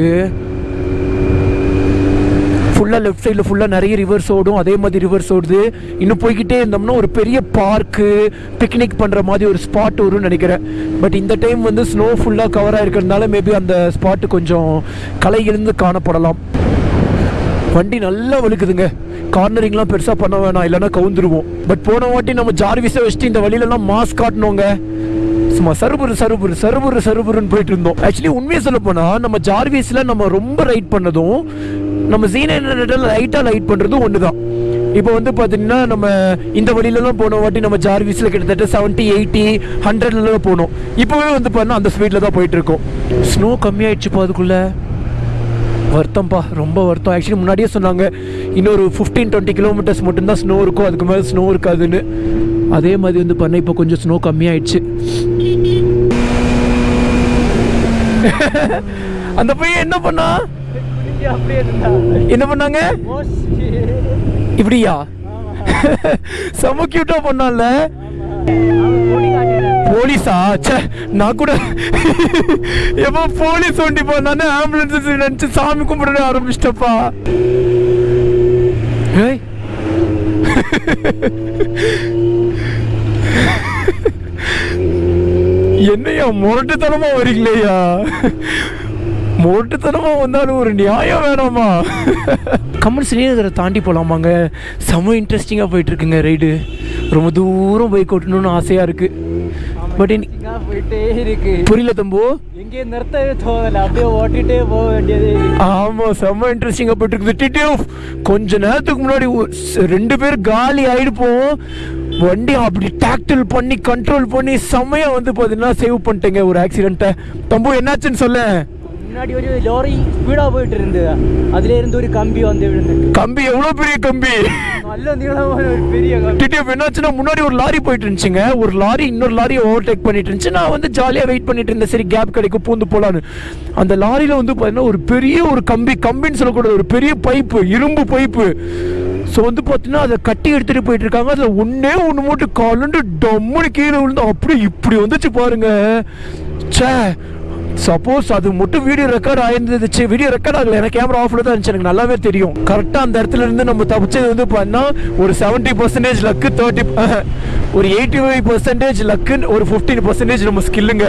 ஃபுல்லாக லெஃப்ட் சைடில் ஃபுல்லாக நிறைய ரிவர்ஸ் ஓடும். அதே மாதிரி ரிவர்ஸ் ஓடுது. இன்னும் போய்கிட்டே இருந்தோம்னா ஒரு பெரிய பார்க்கு பிக்னிக் பண்ணுற மாதிரி ஒரு ஸ்பாட் வரும்னு நினைக்கிறேன். பட் இந்த டைம் வந்து ஸ்னோ ஃபுல்லாக கவர் ஆகிருக்கிறதுனால மேபி அந்த ஸ்பாட்டு கொஞ்சம் கலையிலிருந்து காணப்படலாம். வண்டி நல்லா வழுக்குதுங்க. கார்னரிங்லாம் பெருசாக பண்ண வேணாம். இல்லைன்னா கவுந்துருவோம். பட் போன வாட்டி நம்ம ஜார்விஸை வச்சுட்டு இந்த வழியிலலாம் மாஸ்க் காட்டணுங்க. சும்மா சருபுரு சருபுரு சருபுரு சருபுருன்னு போயிட்டு இருந்தோம். ஆக்சுவலி உண்மையை சொல்ல போனால் நம்ம ஜார்விஸில் நம்ம ரொம்ப ரைட் பண்ணதும் நம்ம சீனியர் லைட்டாக லைட் பண்ணுறதும் ஒன்று தான் இப்போ வந்து பார்த்தீங்கன்னா நம்ம இந்த வழியிலலாம் போன வாட்டி நம்ம ஜார்விஸில் கிட்டத்தட்ட செவன்ட்டி எயிட்டி ஹண்ட்ரட்லலாம் போனோம். இப்போவே வந்து பார்த்தீங்கன்னா அந்த ஸ்பீடில் தான் போயிட்டுருக்கோம் ஸ்னோ கம்மியாயிடுச்சுப்பா அதுக்குள்ளே. வருத்தம்ப்பா ரொம்ப வருத்தம். ஆக்சுவலி முன்னாடியே சொன்னாங்க இன்னொரு ஃபிஃப்டீன் டுவெண்ட்டி கிலோமீட்டர்ஸ் மட்டும்தான் ஸ்னோ இருக்கும் அதுக்கு மேலே ஸ்னோ இருக்காதுன்னு. அதே மாதிரி வந்து பண்ண இப்போ கொஞ்சம் ஸ்னோ கம்மியாயிடுச்சு. அந்த பையன் என்ன பண்ணா என்ன பண்ணாங்க? இப்படியா? செம கியூட்டா பண்ணான்ல. போலீஸா? ச்சே நான் கூட எப்போ போலீஸ் வண்டி போனானே ஆம்புலன்ஸ் நினைச்சு சாமி கும்பிட ஆரம்பிச்சிட்டப்பா. ஏய். என்னையா முரட்டுத்தனமா வரீங்களேயா? முரட்டுத்தனமா வந்தாலும் ஒரு நியாயம் வேணாமா? கமல் ஸ்ரீநகரை தாண்டி போகலாமாங்க செம இன்ட்ரெஸ்டிங்காக போயிட்டு இருக்குங்க ரைடு ரொம்ப தூரம் பைக் ஓட்டணும்னு ஆசையாக இருக்கு. பட் இங்க போயிட்டே இருக்கு. புரியல தம்பு? எங்கே நிறுத்தவே தோணல. அப்படியே ஓட்டிட்டே போக வேண்டியது ஆமா செம்ம இன்ட்ரெஸ்டிங்கா போயிட்டு இருக்குது கொஞ்ச நேரத்துக்கு முன்னாடி ரெண்டு பேர் காலி ஆயிடுப்போம். வண்டி அப்படி டாக்டில் பண்ணி கண்ட்ரோல் பண்ணி செம்மையா வந்து பாத்தீங்கன்னா சேவ் பண்ணிட்டேங்க ஒரு ஆக்சிடென்ட்டை தம்பு என்னாச்சுன்னு சொல்ல முன்னாடி ஒரு லாரி ஸ்பீடா போயிட்டு இருந்தது அதுல இருந்து ஒரு கம்பி வந்து விழுந்து கம்பி எவ்வளவு பெரிய கம்பி? நல்ல நீளமான ஒரு பெரிய கம்பி. என்னாச்சுன்னா முன்னாடி ஒரு லாரி போயிட்டு இருந்துச்சுங்க. ஒரு லாரி இன்னொரு லாரியை ஓவர்டேக் பண்ணிட்டு இருந்துச்சு. நான் வந்து ஜாலியாக வெயிட் பண்ணிட்டு இருந்தேன். சரி கேப் கிடைக்கும் பூந்து போலான்னு அந்த லாரியில வந்து பார்த்தீங்கன்னா ஒரு பெரிய ஒரு கம்பி கம்பின்னு சொல்லக்கூடாது. ஒரு பெரிய பைப்பு இரும்பு பைப்பு ஸோ வந்து பார்த்தீங்கன்னா அதை கட்டி எடுத்துட்டு போயிட்டு இருக்காங்க. அதில் ஒன்னே ஒன்று மட்டும் காலுண்டு டம்முன்னு கீழே விழுந்து அப்படியே இப்படி வந்துச்சு பாருங்க. ச்சே சப்போஸ் அது மட்டும் வீடியோ ரெக்கார்ட் ஆயிருந்துச்சு. வீடியோ ரெக்கார்ட் ஆகல. எனக்கு கேமரா ஆஃப்ல தான் இருந்துச்சு. எனக்கு நல்லாவே தெரியும். கரெக்டாக அந்த இடத்துல இருந்து நம்ம தப்பிச்சது வந்து பண்ணால் ஒரு செவன்ட்டி பர்சன்டேஜ் லக்கு தேர்ட்டி ஒரு எயிட்டி ஃபைவ் பர்சன்டேஜ் லக்குன்னு ஒரு ஃபிஃப்டீன் பர்சன்டேஜ் நம்ம ஸ்கில்லுங்க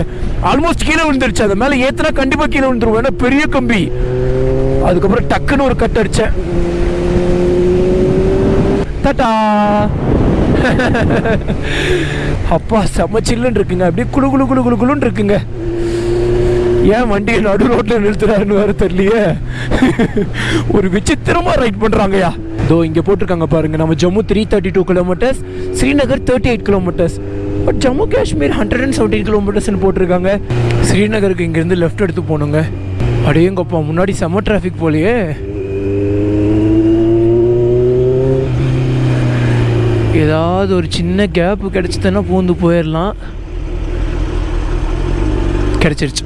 ஆல்மோஸ்ட் கீழே விழுந்துருச்சு. அது மேலே ஏத்துனா கண்டிப்பாக கீழே விழுந்துருவோம். ஏன்னா பெரிய கம்பி. அதுக்கப்புறம் டக்குன்னு ஒரு கட் அடிச்சேன். தட்டா. அப்பா செம்ம சில்லுன்னு இருக்குங்க. அப்படியே குளு குழு குளு குளு குளுன்னு இருக்குங்க. ஏன் வண்டியை நடு ரோட்டில் நிறுத்துறாருன்னு வேறு தெரியலையே. ஒரு விசித்திரமாக ரைட் பண்றாங்கயா இதோ இங்கே போட்டிருக்காங்க பாருங்க நம்ம Jammu three thirty two kilometers Srinagar thirty eight kilometers but Jammu Kashmir hundred and seventeen கிலோமீட்டர்ஸ்னு போட்டிருக்காங்க. ஸ்ரீநகருக்கு இங்கேருந்து லெஃப்ட் எடுத்து போகணுங்க அடேங்கப்பா முன்னாடி செம்ம டிராஃபிக் போலையே. ஏதாவது ஒரு சின்ன கேப் கிடச்சிதுன்னா பூந்து போயிடலாம் கிடச்சிருச்சு.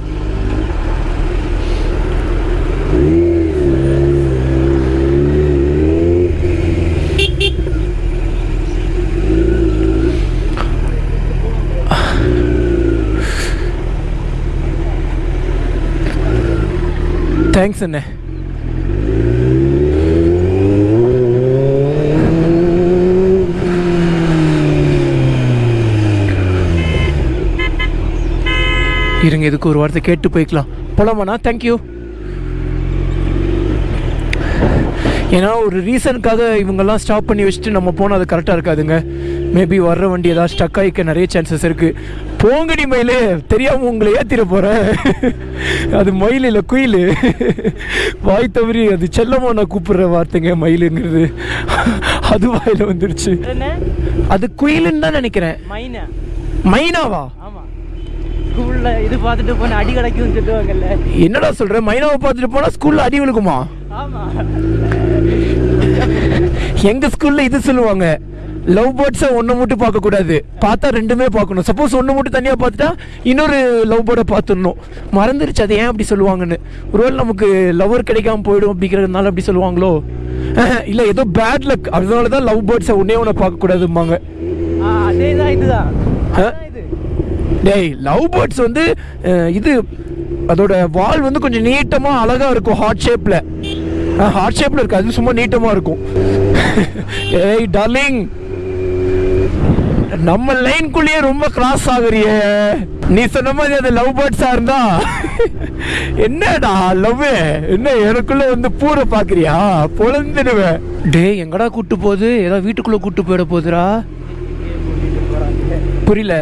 தேங்க்ஸ் அண்ணே இருங்க இதுக்கு ஒரு வார்த்தை கேட்டு போய்க்கலாம். போலாமாண்ணா? தேங்க்யூ ஏன்னா ஒரு ரீசனுக்காக இவங்கெல்லாம் ஸ்டாப் பண்ணி வச்சுட்டு நம்ம போனால் அது கரெக்டாக இருக்காதுங்க. மேபி வர்ற வண்டி ஏதாவது ஸ்டக் ஆகிக்க நிறைய சான்சஸ் இருக்குது போங்கடி மயிலு தெரியாமல் உங்களை ஏற்றிட போகிறேன் அது மயில் இல்லை குயில். வாய் தவறி அது செல்லமாக நான் கூப்பிடுற வார்த்தைங்க மயிலுங்கிறது. அது வாயில் வந்துருச்சு. அது குயிலுன்னு தான் நினைக்கிறேன். மைனா? மைனாவா? ஆமா. ஸ்கூல்ல இது பார்த்துட்டு போன அடி கிடைக்கும்னு சொல்லுவாங்கல்ல. என்னடா சொல்ற? மைனாவை பார்த்துட்டு போனா ஸ்கூல்ல அடி விழுகுமா? ஆமா. எங்க ஸ்கூல்ல இது சொல்லுவாங்க லவ் பேர்ட்ஸை ஒன்று மட்டும் பார்க்கக்கூடாது பார்த்தா ரெண்டுமே பார்க்கணும். சப்போஸ் ஒன்று மட்டும் தனியாக பார்த்துட்டா இன்னொரு லவ் பேர்டை பார்த்துடணும். மறந்துருச்சு அது ஏன் அப்படி சொல்லுவாங்கன்னு. ஒருவேளை நமக்கு லவர் கிடைக்காம போயிடும் அப்படிங்கிறதுனால அப்படி சொல்லுவாங்களோ? இல்லை ஏதோ பேட் லக் அதனால தான் லவ் பேர்ட்ஸை ஒன்றே ஒன்று பார்க்கக்கூடாதும்பாங்க ஆ, அதேதான் இதுதான். டேய் லவ் பேர்ட்ஸ் வந்து இது அதோட வால் வந்து கொஞ்சம் நீட்டமாக அழகாக இருக்கும் ஹார்ட் ஷேப்பில் ஹார்ட் ஷேப்பில் இருக்கு. அது சும்மா நீட்டமாக இருக்கும். ஏய் டார்லிங் நம்ம லைன்குள்ளேயே ரொம்ப கிராஸ் ஆகுறியே. நீ சொன்ன மாதிரி அது லவ் பேர்ட்ஸா இருந்தா என்னடா லவ் என்ன எனக்குள்ள வந்து பூரை பாக்குறியா? பொழந்துடுவேன் டேய் எங்கடா கூட்டு போகுது? ஏதோ வீட்டுக்குள்ள கூட்டு போயிட போகுதுடா. புரியல.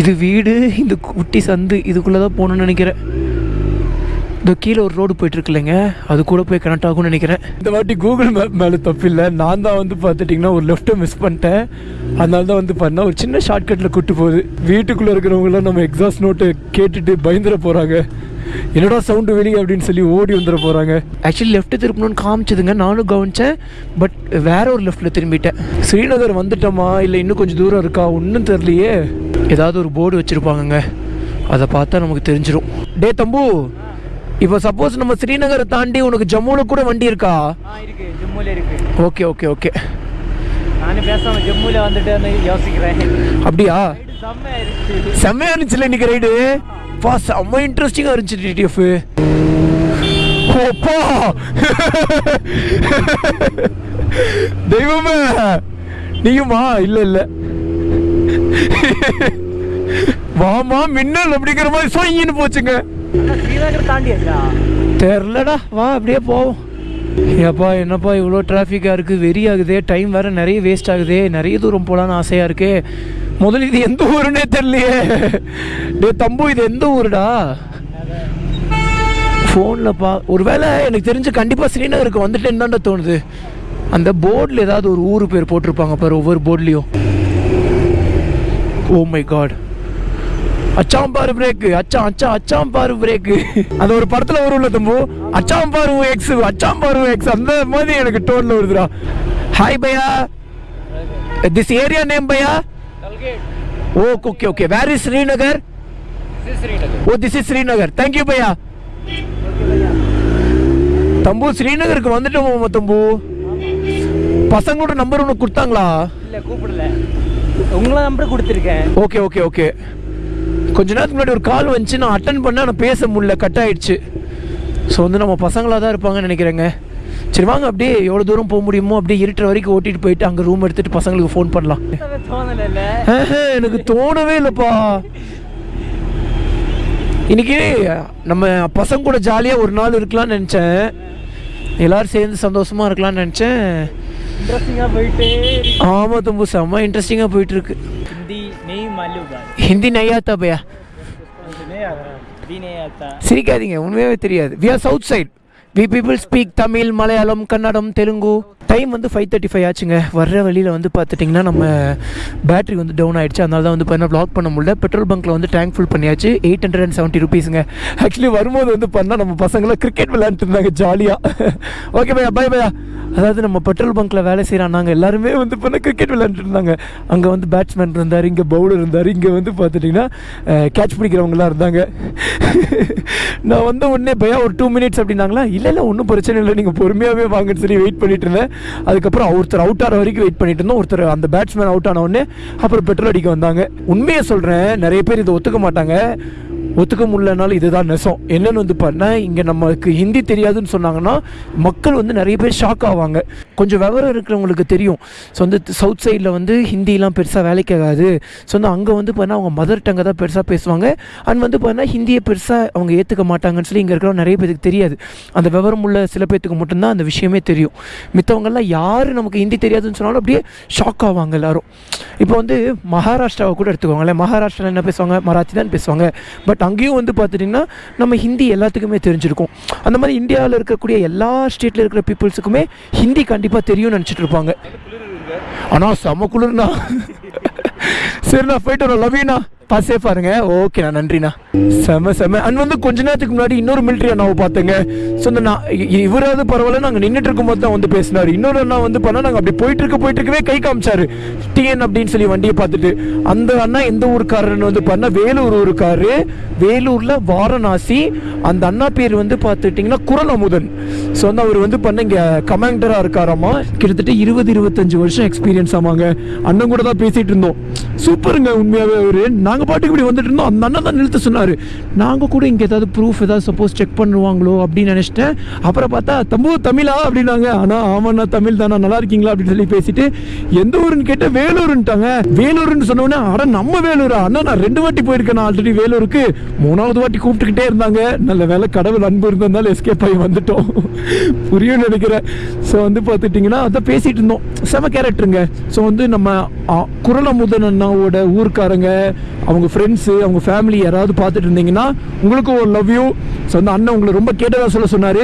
இது வீடு இந்த குட்டி சந்து இதுக்குள்ளே தான் போகணும்னு நினைக்கிறேன். இந்த கீழே ஒரு ரோடு போயிட்டு இருக்குல்லங்க அது கூட போய் கனெக்ட் ஆகும்னு நினைக்கிறேன். இந்த வாட்டி கூகுள் மேப் மேலே தப்பில்லை நான் தான் வந்து பார்த்துட்டிங்கன்னா ஒரு லெஃப்ட்டை மிஸ் பண்ணிட்டேன். அதனால தான் வந்து பண்ணேன். ஒரு சின்ன ஷார்ட்கட்டில் கூட்டு போகுது. வீட்டுக்குள்ளே இருக்கிறவங்களாம் நம்ம எக்ஸாஸ்ட் நோட்டை கேட்டுட்டு பயந்துட போகிறாங்க என்னடா சவுண்டு வெளியே அப்படின்னு சொல்லி ஓடி வந்துட போகிறாங்க ஆக்சுவலி லெஃப்ட்டு திருப்பணும்னு காமிச்சதுங்க. நானும் கவனிச்சேன். பட் வேற ஒரு லெஃப்ட்டில் திரும்பிட்டேன். ஸ்ரீநகர் வந்துட்டோமா? இல்லை இன்னும் கொஞ்சம் தூரம் இருக்கா? ஒன்றும் தெரியலையே. ஏதாவது ஒரு போர்டு வச்சுருப்பாங்கங்க. அதை பார்த்தா நமக்கு தெரிஞ்சிடும் டே தம்பு! இப்போ சப்போஸ் நம்ம ஸ்ரீநகரை தாண்டி உனக்கு ஜம்முவில் கூட வண்டி இருக்கா? இருக்கு. ஜம்முல இருக்கு. Okay okay okay. நானும் பேசாம ஜம்முல வந்துட்டு யோசிக்கிறேன். அப்படியா? செம்மையா இருந்துச்சு. செம்மையா இருந்துச்சுல இன்னைக்கு ரைடு பா செம்ம இன்ட்ரெஸ்டிங்காக இருந்துச்சு டிடிஎஃப் ஓப்பா தெய்வமே! நீயுமா? இல்ல இல்ல. வாமா மின்னல் அப்படிங்கிற மாதிரி சொயின்னு போச்சுங்க. தெரிலடா வா அப்படியே போவோம். ஏப்பா என்னப்பா இவ்வளோ டிராஃபிக்காக இருக்குது வெறி ஆகுதே டைம் வேறு நிறைய வேஸ்ட் ஆகுதே. நிறைய தூரம் போகலான்னு ஆசையாக இருக்கே. முதல்ல இது எந்த ஊருன்னே தெரியலையே. டே தம்பு இது எந்த ஊருடா? ஃபோனில்ப்பா ஒரு வேளை எனக்கு தெரிஞ்சு கண்டிப்பாக ஸ்ரீநகருக்கு வந்துட்டேன்னு தான்டா தோணுது. அந்த போர்டில் ஏதாவது ஒரு ஊர் பேர் போட்டிருப்பாங்க பாரு ஒவ்வொரு போர்ட்லேயும் ஓ மை காட் அச்சாம் பாரு பிரேக் அச்சாம் அச்சாம் அச்சாம் பாரு பிரேக் அந்த ஒரு படத்துல வரும்ல தம்பு? அச்சாம் பாரு எக்ஸ் அச்சாம் பாரு எக்ஸ் அந்த மாதிரி எனக்கு டோன்ல வருதுடா. Hi Bhaiya. This area name Bhaiya? O okay okay where is Srinagar Srinagar oh this is Srinagar thank you பையா. தம்பு ஸ்ரீநகருக்கு வந்துட்டோமா தம்பு? பசங்களோட நம்பர் ஒன்று கொடுத்தாங்களா? இல்ல கூப்பிடல. உங்களை நம்பர் கொடுத்துருக்கேன். ஓகே ஓகே ஓகே கொஞ்ச நேரத்துக்கு முன்னாடி ஒரு கால் வந்துச்சு நான் அட்டன் பண்ண ஆனால் பேச முடியல கட் ஆயிடுச்சு. ஸோ வந்து நம்ம பசங்களாக தான் இருப்பாங்கன்னு நினைக்கிறேங்க. சரி வாங்க அப்படியே எவ்வளோ தூரம் போக முடியுமோ அப்படியே இருட்டுற வரைக்கும் ஓட்டிட்டு போயிட்டு அங்கே ரூம் எடுத்துட்டு பசங்களுக்கு ஃபோன் பண்ணலாம். எனக்கு தோணவே இல்லைப்பா. இன்னைக்கு நம்ம பசங்க கூட ஜாலியாக ஒரு நாள் இருக்கலாம்னு நினச்சேன். எல்லாரும் சேர்ந்து சந்தோஷமா இருக்கலாம்னு நினச்சேன். ஆமாம் தம்பு செம்ம இன்ட்ரெஸ்டிங்காக போயிட்டு இருக்கு. हिंदी नहीं मालूम बात ஹிந்தி நையாத்தா பையா नहीं आ रहा भी नहीं आता சிரிக்காதீங்க உண்மையாகவே தெரியாது we are south side we people speak Tamil Malayalam Kannada Telugu time வந்து ஃபைவ் தேர்ட்டி ஃபைவ் ஆச்சுங்க வர்ற வழியில் வந்து பார்த்துட்டிங்கன்னா நம்ம பேட்டரி வந்து டவுன் ஆயிடுச்சு அதனால தான் வந்து பார்த்தீங்கன்னா ப்ளாக் பண்ண முடியல பெட்ரோல் பங்க்கில் வந்து டேங்க் ஃபுல் பண்ணியாச்சு எயிட் ஹண்ட்ரட் அண்ட் செவன்ட்டி ருபீஸுங்க ஆக்சுவலி வரும்போது வந்து பண்ணால் நம்ம பசங்களாம் கிரிக்கெட் விளையாண்டுட்டு இருந்தாங்க ஜாலியாக ஓகே பையா பாய் பையா அதாவது நம்ம பெட்ரோல் பங்க்கில் வேலை செய்கிறாங்க நாங்கள் எல்லாருமே வந்து இப்போ கிரிக்கெட் விளையாண்டுட்டு இருந்தாங்க அங்கே வந்து பேட்ஸ்மேன் இருந்தார் இங்கே பவுலர் இருந்தார் இங்கே வந்து பார்த்துட்டிங்கன்னா கேட்ச் பிடிக்கிறவங்களாம் இருந்தாங்க. நான் வந்த உடனே பையா ஒரு டூ மினிட்ஸ் அப்படின்னாங்களா? இல்லை இல்லை ஒன்றும் பிரச்சனை இல்லை நீங்கள் பொறுமையாகவே வாங்கன்னு சொல்லி வெயிட் பண்ணிட்டு இருந்தேன். அதுக்கப்புறம் ஒருத்தர் அவுட் ஆகிற வரைக்கும் வெயிட் பண்ணிட்டு இருந்தோம். ஒருத்தர் அந்த பேட்ஸ்மேன் அவுட் ஆன உடனே அப்புறம் பெட்ரோல் அடிக்க வந்தாங்க. உண்மையை சொல்கிறேன் நிறைய பேர் இதை ஒத்துக்க மாட்டாங்க. ஒத்துக்க முடியலனாலும் இதுதான் நெசம். என்னன்னு வந்து பண்ண இங்கே நமக்கு ஹிந்தி தெரியாதுன்னு சொன்னாங்கன்னா மக்கள் வந்து நிறைய பேர் ஷாக் ஆவாங்க. கொஞ்சம் விவரம் இருக்கிறவங்களுக்கு தெரியும். ஸோ வந்து சவுத் சைடில் வந்து ஹிந்திலாம் பெருசாக வேலைக்கு ஆகாது. ஸோ வந்து அங்கே வந்து பார்த்தீங்கன்னா அவங்க மதர் டங்கை தான் பெருசாக பேசுவாங்க. அண்ட் வந்து பார்த்தீங்கன்னா ஹிந்தியை பெருசாக அவங்க ஏற்றுக்க மாட்டாங்கன்னு சொல்லி இங்கே இருக்கிற நிறைய பேருக்கு தெரியாது. அந்த விவரம் உள்ள சில பேர்த்துக்கு மட்டும்தான் அந்த விஷயமே தெரியும். மித்தவங்கெல்லாம் யார் நமக்கு ஹிந்தி தெரியாதுன்னு சொன்னாலும் அப்படியே ஷாக் ஆவாங்க எல்லோரும். இப்போ வந்து மகாராஷ்டிராவை கூட எடுத்துக்கோங்களேன். மகாராஷ்டிராவில் என்ன பேசுவாங்க? மராத்தி தான் பேசுவாங்க. பட் அங்கேயும் வந்து பார்த்துட்டிங்கன்னா நம்ம ஹிந்தி எல்லாத்துக்குமே தெரிஞ்சிருக்கும். அந்த மாதிரி இந்தியாவில் இருக்கக்கூடிய எல்லா ஸ்டேட்டில் இருக்கிற பீப்புள்ஸுக்குமே ஹிந்தி கண்டிப்பாக தெரியும்னு நினச்சிட்டு இருப்பாங்க. ஆனால் செம குளிர்னா. சரிண்ணா போயிட்டு வரோம் லவ்யூண்ணா பாஸ் சேஃபாக இருங்க. ஓகேண்ணா நன்றிண்ணா. செம செம. அண்ட் வந்து கொஞ்ச நேரத்துக்கு முன்னாடி இன்னொரு மிலிட்ரி அண்ணாவை பார்த்தேங்க. ஸோ இந்த நான் இவராவது பரவாயில்ல நாங்கள் நின்றுட்டு இருக்கும்போது தான் வந்து பேசினார். இன்னொரு அண்ணா வந்து பண்ணால் நாங்கள் அப்படி போயிட்டு இருக்க போயிட்டு இருக்கவே கை காமிச்சாரு. டிஎன் அப்படின்னு சொல்லி வண்டியை பார்த்துட்டு. அந்த அண்ணா எந்த ஊருக்காரன்னு வந்து பண்ணால் வேலூர் ஊருக்காரு. வேலூரில் வாரணாசி. அந்த அண்ணா பேர் வந்து பார்த்துட்டிங்கன்னா குரல் அமுதன் ஸோ வந்து அவர் வந்து பண்ண இங்கே கமாண்டராக இருக்காராமா. கிட்டத்தட்ட இருபது இருபத்தஞ்சு வருஷம் எக்ஸ்பீரியன்ஸ் ஆமாங்க. அண்ணன் கூட தான் பேசிகிட்டு இருந்தோம். சூப்பருங்க உண்மையாகவே அவர். நாங்கள் பாட்டுக்கு இப்படி வந்துட்டு இருந்தோம். அந்த அண்ணன் தான் நிறுத்த சொன்னார். நாங்கள் கூட இங்கே ஏதாவது ப்ரூஃப் ஏதாவது சப்போஸ் செக் பண்ணுவாங்களோ அப்படின்னு நினச்சிட்டேன். அப்புறம் பார்த்தா தம்பு தமிழா? அப்படின்னாங்க. ஆனால் ஆமாண்ணா தமிழ் தானா? நல்லா இருக்கீங்களா? அப்படின்னு சொல்லி பேசிட்டு எந்த ஊருன்னு கேட்டால் வேலூருன்ட்டாங்க. வேலூர்னு சொன்ன உடனே அட நம்ம வேலூரா? அண்ணா நான் ரெண்டு வாட்டி போயிருக்கேன் நான் ஆல்ரெடி வேலூருக்கு. மூணாவது வாட்டி கூப்பிட்டுக்கிட்டே இருந்தாங்க. நல்ல வேலை கடவுள் அன்பு இருந்ததுனால எஸ்கேப் ஆகி வந்துட்டோம். புரியும் நினைக்கிறேன். ஸோ வந்து பார்த்துட்டிங்கன்னா அதான் பேசிட்டு இருந்தோம். செம கேரக்டருங்க ஸோ வந்து நம்ம ஆ, குரலமுதன் அண்ணாவோட ஊர்க்காரங்க அவங்க ஃப்ரெண்ட்ஸு அவங்க ஃபேமிலி யாராவது பார்த்துட்டு இருந்தீங்கன்னா உங்களுக்கும் ஒரு லவ் யூ ஸோ அந்த அண்ணன் உங்களை ரொம்ப கேட்டதாக சொல்ல சொன்னார்.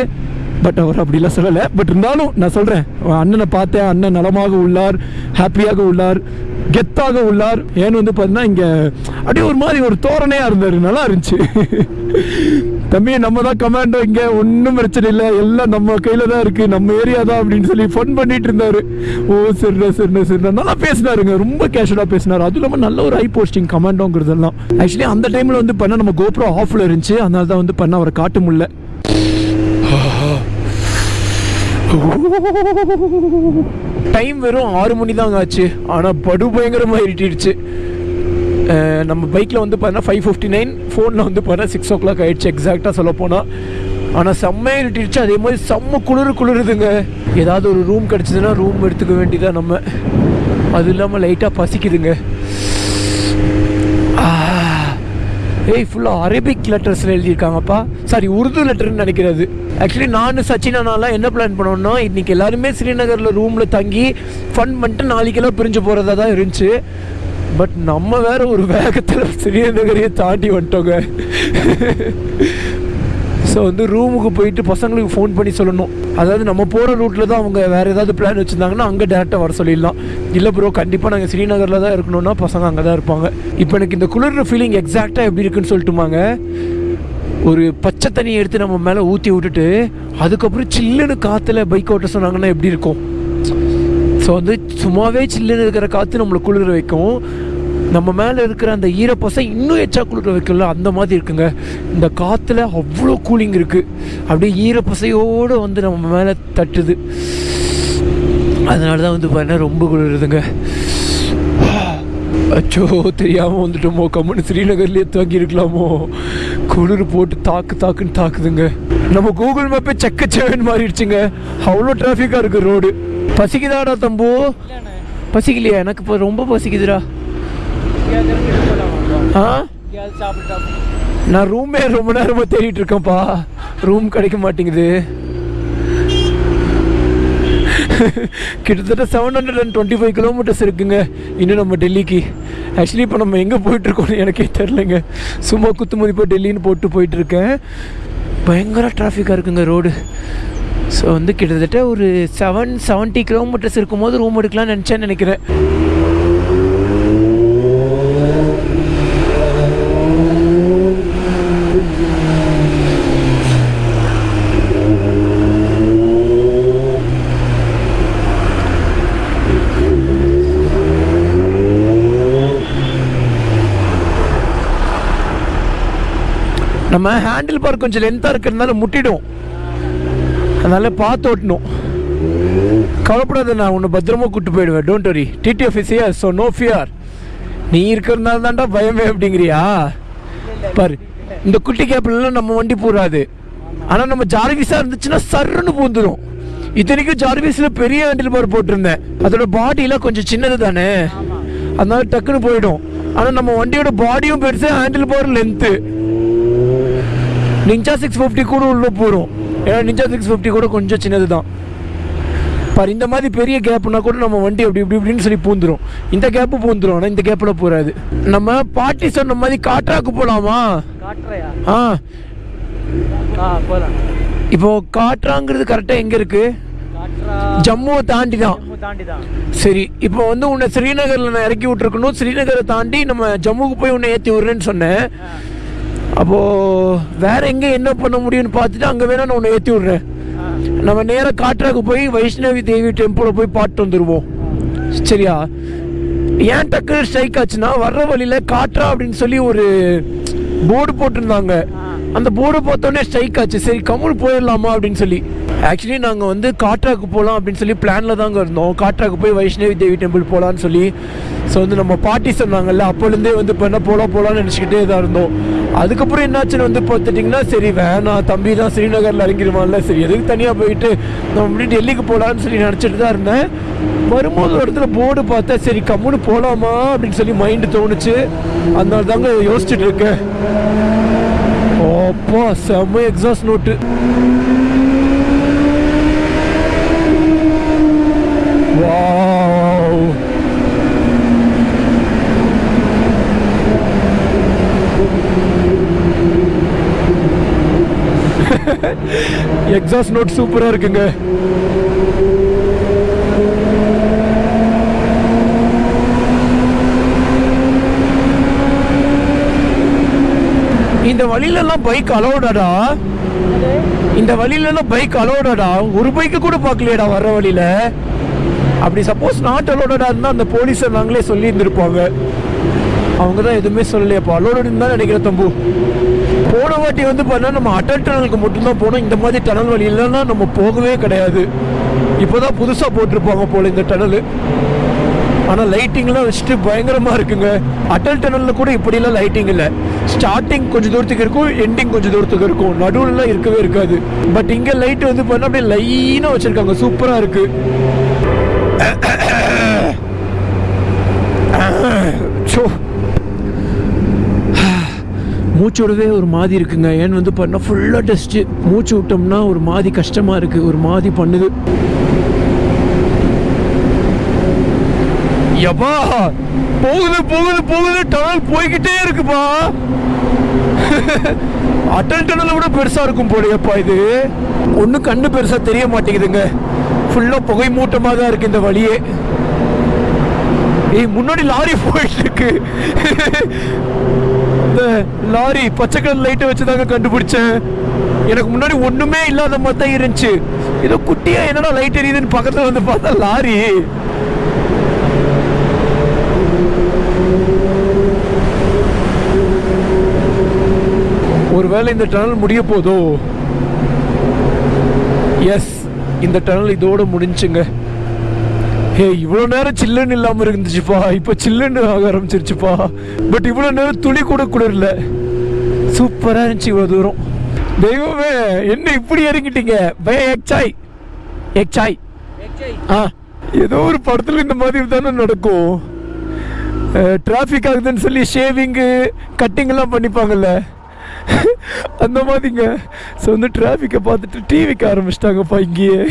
பட் அவர் அப்படிலாம் சொல்லலை. பட் இருந்தாலும் நான் சொல்கிறேன் அண்ணனை பார்த்தேன். அண்ணன் நலமாக உள்ளார் ஹாப்பியாக உள்ளார் கெத்தாக உள்ளார். ஏன்னு வந்து பார்த்தீங்கன்னா இங்கே அப்படியே ஒரு மாதிரி ஒரு தோரணையாக இருந்தார். நல்லா இருந்துச்சு. தம்பி நம்ம தான் கமாண்டோ இங்கே ஒன்றும் பிரச்சனை இல்லை. எல்லாம் நம்ம கையில் தான் இருக்குது நம்ம ஏரியா தான் அப்படின்னு சொல்லி ஃபன் பண்ணிட்டு இருந்தாரு. ஓ சரிண்ணா சரிண்ணா சரிண்ணா. நல்லா பேசினாருங்க. ரொம்ப கேஷுவலாக பேசினார். அதுவும் இல்லாமல் நல்ல ஒரு ஹை போஸ்டிங் கமாண்டோங்கிறதெல்லாம் ஆக்சுவலி அந்த டைமில் வந்து பண்ண நம்ம கோப்ரோ ஆஃபில் இருந்துச்சு. அதனால தான் வந்து பண்ண அவரை காட்ட முடியல. டைம் வெறும் ஆறு மணி தாங்க ஆச்சு. ஆனால் படு பயங்கரமாக இருட்டிடுச்சு. நம்ம பைக்கில் வந்து பார்த்தீங்கன்னா ஃபைவ் ஃபிஃப்டி நைன் ஃபோனில் வந்து பார்த்தீங்கன்னா சிக்ஸ் ஓ கிளாக் ஆகிடுச்சு எக்ஸாக்டாக சொல்ல போனால் ஆனால் செம்மையாக இருட்டிடுச்சு அதே மாதிரி செம்ம குளிர் குளிருதுங்க. ஏதாவது ஒரு ரூம் கிடச்சிதுன்னா ரூம் எடுத்துக்க வேண்டியதாக நம்ம. அது இல்லாமல் லைட்டாக பசிக்குதுங்க. ஏய் ஃபுல்லாக அரபிக் லெட்டர்ஸில் எழுதியிருக்காங்கப்பா. சாரி உருது லெட்டர்னு நினைக்கிறது ஆக்சுவலி நான் சச்சினானாலாம் என்ன பிளான் பண்ணோம்னா இன்றைக்கி எல்லாருமே ஸ்ரீநகரில் ரூமில் தங்கி ஃபன் பண்ணிட்டு நாளைக்கெல்லாம் பிரிஞ்சு போகிறதா தான் இருந்துச்சு. பட் நம்ம வேற ஒரு வேகத்தில் ஸ்ரீநகரையே தாண்டி வந்துட்டோங்க. ஸோ வந்து ரூமுக்கு போயிட்டு பசங்களுக்கு ஃபோன் பண்ணி சொல்லணும். அதாவது நம்ம போகிற ரூட்டில் தான் அவங்க வேறு ஏதாவது பிளான் வச்சுருந்தாங்கன்னா அங்கே டேரெக்டாக வர சொல்லிடலாம். இல்லை ப்ரோ கண்டிப்பாக நாங்கள் ஸ்ரீநகரில் தான் இருக்கணும்னா பசங்க அங்கே தான் இருப்பாங்க. இப்போ எனக்கு இந்த குளிர்ற ஃபீலிங் எக்ஸாக்டாக எப்படி இருக்குன்னு சொல்லிட்டுமாங்க. ஒரு பச்சை தண்ணியை எடுத்து நம்ம மேலே ஊற்றி விட்டுட்டு அதுக்கப்புறம் சில்லுன்னு காற்றுல பைக் ஓட்ட சொன்னாங்கன்னா எப்படி இருக்கும்? ஸோ வந்து சும்மாவே சில்லுன்னு இருக்கிற காற்று நம்மளை குளிர வைக்கும் நம்ம மேலே இருக்கிற அந்த ஈரப்பசை இன்னும் எச்சா குளிர வைக்கல அந்த மாதிரி இருக்குங்க. இந்த காற்றுல அவ்வளோ கூலிங் இருக்குது அப்படியே ஈரப்பசையோடு வந்து நம்ம மேலே தட்டுது. அதனால தான் வந்து பார்த்தீங்கன்னா ரொம்ப குளிருதுங்க. அச்சோ தெரியாமல் வந்துட்டோமோ கம்முன்னு ஸ்ரீநகர்லேயே தங்கி இருக்கலாமோ குளிர் போட்டு தாக்கு தாக்குன்னு தாக்குதுங்க. நம்ம கூகுள் மேப்பே செக்கச்சேவன் மாறிடுச்சுங்க. அவ்வளோ டிராஃபிக்காக இருக்குது ரோடு பசிக்குதாடா தம்பு? பசிக்கலையா? எனக்கு இப்போ ரொம்ப பசிக்குதுடா. ஆ? நான் ரூமே ரொம்ப நேரமாக தேடிட்டு இருக்கேன்ப்பா. ரூம் கிடைக்க மாட்டேங்குது. கிட்டத்தட்ட seven hundred and twenty five kilometers இருக்குங்க. இன்னும் நம்ம டெல்லிக்கு. ஆக்சுவலி இப்போ நம்ம எங்கே போயிட்டுருக்கோம்னு எனக்கே தெரிலங்க சும்மா குத்து மதிப்பாக டெல்லின்னு போட்டு போயிட்டுருக்கேன் பயங்கர டிராஃபிக்காக இருக்குங்க ரோடு ஸோ வந்து கிட்டத்தட்ட ஒரு செவன் செவன்ட்டி கிலோமீட்டர்ஸ் இருக்கும்போது ரூம் எடுக்கலாம்னு நினச்சேன்னு நினைக்கிறேன். நம்ம ஹேண்டில் பார் கொஞ்சம் லென்த்தாக இருக்கிறதுனால முட்டிடும். அதனால பார்த்து ஓட்டணும். கவலைப்படாத நான் உன்னை பத்திரமா கூட்டு போயிடுவேன். Don't worry TTF is here so no fear நீ இருக்கிறதுனால தான்டா பயமே அப்படிங்கிறியா? பாரு இந்த குட்டி கேப்லாம் நம்ம வண்டி பூராது ஆனால் நம்ம ஜார்விஸாக இருந்துச்சுன்னா சர்ன்னு பூந்துடும் இத்தனைக்கும் ஜார்விஸில் பெரிய ஹேண்டில் பார் போட்டிருந்தேன். அதோட பாடியெலாம் கொஞ்சம் சின்னது தானே? அதனால டக்குன்னு போயிடும். ஆனால் நம்ம வண்டியோட பாடியும் பெருசு handle bar length Ninja six fifty கூட உள்ள போகிறோம் ஏன்னா நிஞ்சா சிக்ஸ் ஃபிஃப்டி கூட கொஞ்சம் சின்னது தான் பாரு இந்த மாதிரி பெரிய கேப்னா கூட நம்ம வண்டி அப்படி இப்படி இப்படின்னு சொல்லி பூந்துரும். இந்த கேப்பு பூந்துரும் ஆனால் இந்த கேப்பில் போகாது நம்ம பாட்டி சொன்ன மாதிரி காட்ராக்கு போகலாமா ஆ. இப்போ காட்ராங்கிறது கரெக்டாக எங்கே இருக்கு? காட்டுறா ஜம்முவை தாண்டி தான் சரி இப்போ வந்து உன்னை ஸ்ரீநகரில் நான் இறக்கி விட்டுருக்கணும். ஸ்ரீநகரை தாண்டி நம்ம ஜம்முக்கு போய் உன்னை ஏற்றி விட்றேன்னு சொன்னேன். அப்போது வேற எங்கே என்ன பண்ண முடியும்னு பார்த்துட்டு அங்கே வேணா நான் ஒன்று ஏற்றி விட்றேன். நம்ம நேராக காட்ராக்கு போய் வைஷ்ணவி தேவி டெம்பிளில் போய் பாட்டு வந்துடுவோம் சரியா? ஏன் டக்குனு ஸ்ட்ரைக் ஆச்சுன்னா வர்ற வழியில காட்டுறா அப்படின்னு சொல்லி ஒரு போர்டு போட்டிருந்தாங்க. அந்த போர்டு பார்த்தோன்னே ஸ்ட்ரைக் ஆச்சு. சரி கமல் போயிடலாமா அப்படின்னு சொல்லி. ஆக்சுவலி நாங்கள் வந்து காட்ராக்கு போகலாம் அப்படின்னு சொல்லி பிளானில் தாங்க இருந்தோம். காட்ராக்கு போய் வைஷ்ணவி தேவி டெம்பிள் போகலான்னு சொல்லி. ஸோ வந்து நம்ம பாட்டி சொன்னாங்கல்ல அப்போலேருந்தே வந்து இப்போ என்ன போகலாம் போகலான்னு நினச்சிக்கிட்டே தான் இருந்தோம். அதுக்கப்புறம் என்னாச்சுன்னு வந்து பார்த்துட்டிங்கன்னா சரி வேணாம் தம்பி தான் ஸ்ரீநகரில் இறங்கிடுவான்ல சரி எதுக்கு தனியாக போயிட்டு நம்ம முன்னாடி டெல்லிக்கு போகலான்னு சொல்லி நினச்சிட்டு தான் இருந்தேன். வரும்போது ஒரு இடத்துல போர்டு பார்த்தா சரி கம்முன்னு போகலாமா அப்படின்னு சொல்லி மைண்டு தோணுச்சு. அதனால தாங்க யோசிச்சுட்டு இருக்கேன். அப்பா செம்ம exhaust note Wow. Exhaust note சூப்பராக இருக்குங்க. இந்த வழியிலலாம் பைக் அலோடாடா இந்த வழியிலலாம் பைக் அலோடாடா ஒரு பைக்கு கூட பார்க்கலையாடா வர்ற வழியில். அப்படி சப்போஸ் நாட் அலோடடாக இருந்தால் அந்த போலீஸை நாங்களே சொல்லி இருந்திருப்பாங்க அவங்க தான் எதுவுமே சொல்லலையப்பா. அலோடு தான் நினைக்கிறேன் தம்பு. போன வாட்டி வந்து பார்த்தா நம்ம அட்டல் டனலுக்கு மட்டும்தான் போனோம். இந்த மாதிரி டனல் வழி இல்லைன்னா நம்ம போகவே கிடையாது. இப்போ தான் புதுசாக போட்டிருப்பாங்க போல் இந்த டனல் ஆனால் லைட்டிங்லாம் வச்சுட்டு பயங்கரமாக இருக்குங்க. அட்டல் டனலில் கூட இப்படிலாம் லைட்டிங் இல்லை. ஸ்டார்டிங் கொஞ்சம் தூரத்துக்கு இருக்கும் எண்டிங் கொஞ்சம் தூரத்துக்கு இருக்கும். நடுவுலலாம் இருக்கவே இருக்காது. பட் இங்கே லைட் வந்து பார்த்தா அப்படியே லைனாக வச்சுருக்காங்க. சூப்பராக இருக்குது ஸோ மூச்சோடவே விடவே ஒரு மாதிரி இருக்குங்க. ஏன்னு வந்து பண்ணால் ஃபுல்லாக டஸ்ட்டு மூச்சு விட்டோம்னா ஒரு மாதிரி கஷ்டமாக இருக்குது ஒரு மாதிரி பண்ணுது. எப்பா போகுது போகுது போகுது. டனல் போய்கிட்டே இருக்குப்பா. அட்டல் டனலை விட பெருசா இருக்கும் போலயப்பா இது. ஒன்றும் கண்ணு பெருசா தெரிய மாட்டேங்குதுங்க. ஃபுல்லாக புகை மூட்டமாக தான் இருக்கு இந்த வழியே. ஏய் முன்னாடி லாரி போயிட்டு இருக்கு இந்த லாரி பச்சை கலர் லைட்டை வச்சு தாங்க கண்டுபிடிச்சேன். எனக்கு முன்னாடி ஒண்ணுமே இல்லாத மாதிரி தான் இருந்துச்சு. ஏதோ குட்டியா என்னடா லைட் எரியுதுன்னு பக்கத்துல வந்து பார்த்தா லாரி. ஒருவேளை இந்த டனல் முடிய போதோ? எஸ் இந்த டனல் இதோடு முடிஞ்சுங்க. ஏ இவ்வளோ நேரம் சில்லுன்னு இல்லாமல் இருந்துச்சுப்பா. இப்போ சில்லுன்னு ஆக ஆரம்பிச்சிருச்சுப்பா. பட் இவ்வளோ நேரம் துளி கூட குளிரல. சூப்பராக இருந்துச்சு இவ்வளோ தூரம். தெய்வமே என்ன இப்படி இறங்கிட்டீங்க? பய எக்ஸாய் எக்ஸாய் ஆ ஏதோ ஒரு படத்தில் இந்த மாதிரி தானே நடக்கும். டிராஃபிக் ஆகுதுன்னு சொல்லி ஷேவிங்கு கட்டிங்கெல்லாம் பண்ணிப்பாங்கல்ல. அந்த மாதிரிங்க ஸோ வந்து டிராஃபிக்கை பார்த்துட்டு டிவிக்கு ஆரம்பிச்சிட்டாங்கப்பா இங்கேயே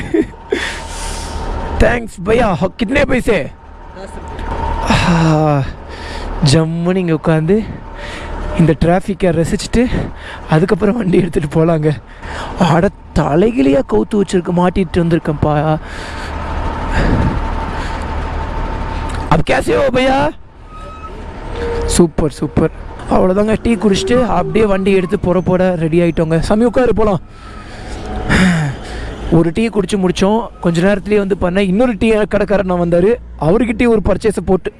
தேங்க்ஸ் பையா கிட்னே பைசே ஜம்முன்னு இங்கே உட்காந்து இந்த டிராஃபிக்கை ரசிச்சுட்டு அதுக்கப்புறம் வண்டி எடுத்துகிட்டு போகலாங்க அட தலைகிலியாக கவுத்து வச்சிருக்க மாட்டிட்டு வந்திருக்கேன்ப்பா अब कैसे हो भैया சூப்பர் சூப்பர் அவ்வளோதாங்க டீ குடிச்சிட்டு அப்படியே வண்டி எடுத்து புற போட ரெடி ஆகிட்டோங்க சாமி உட்காரு போகலாம் ஒரு டீ குடிச்சு முடித்தோம் கொஞ்ச நேரத்துலேயே வந்து பண்ணேன் இன்னொரு டீ கடைக்காரன் வந்தார். அவர்கிட்டயே ஒரு பர்ச்சேஸை போட்டு.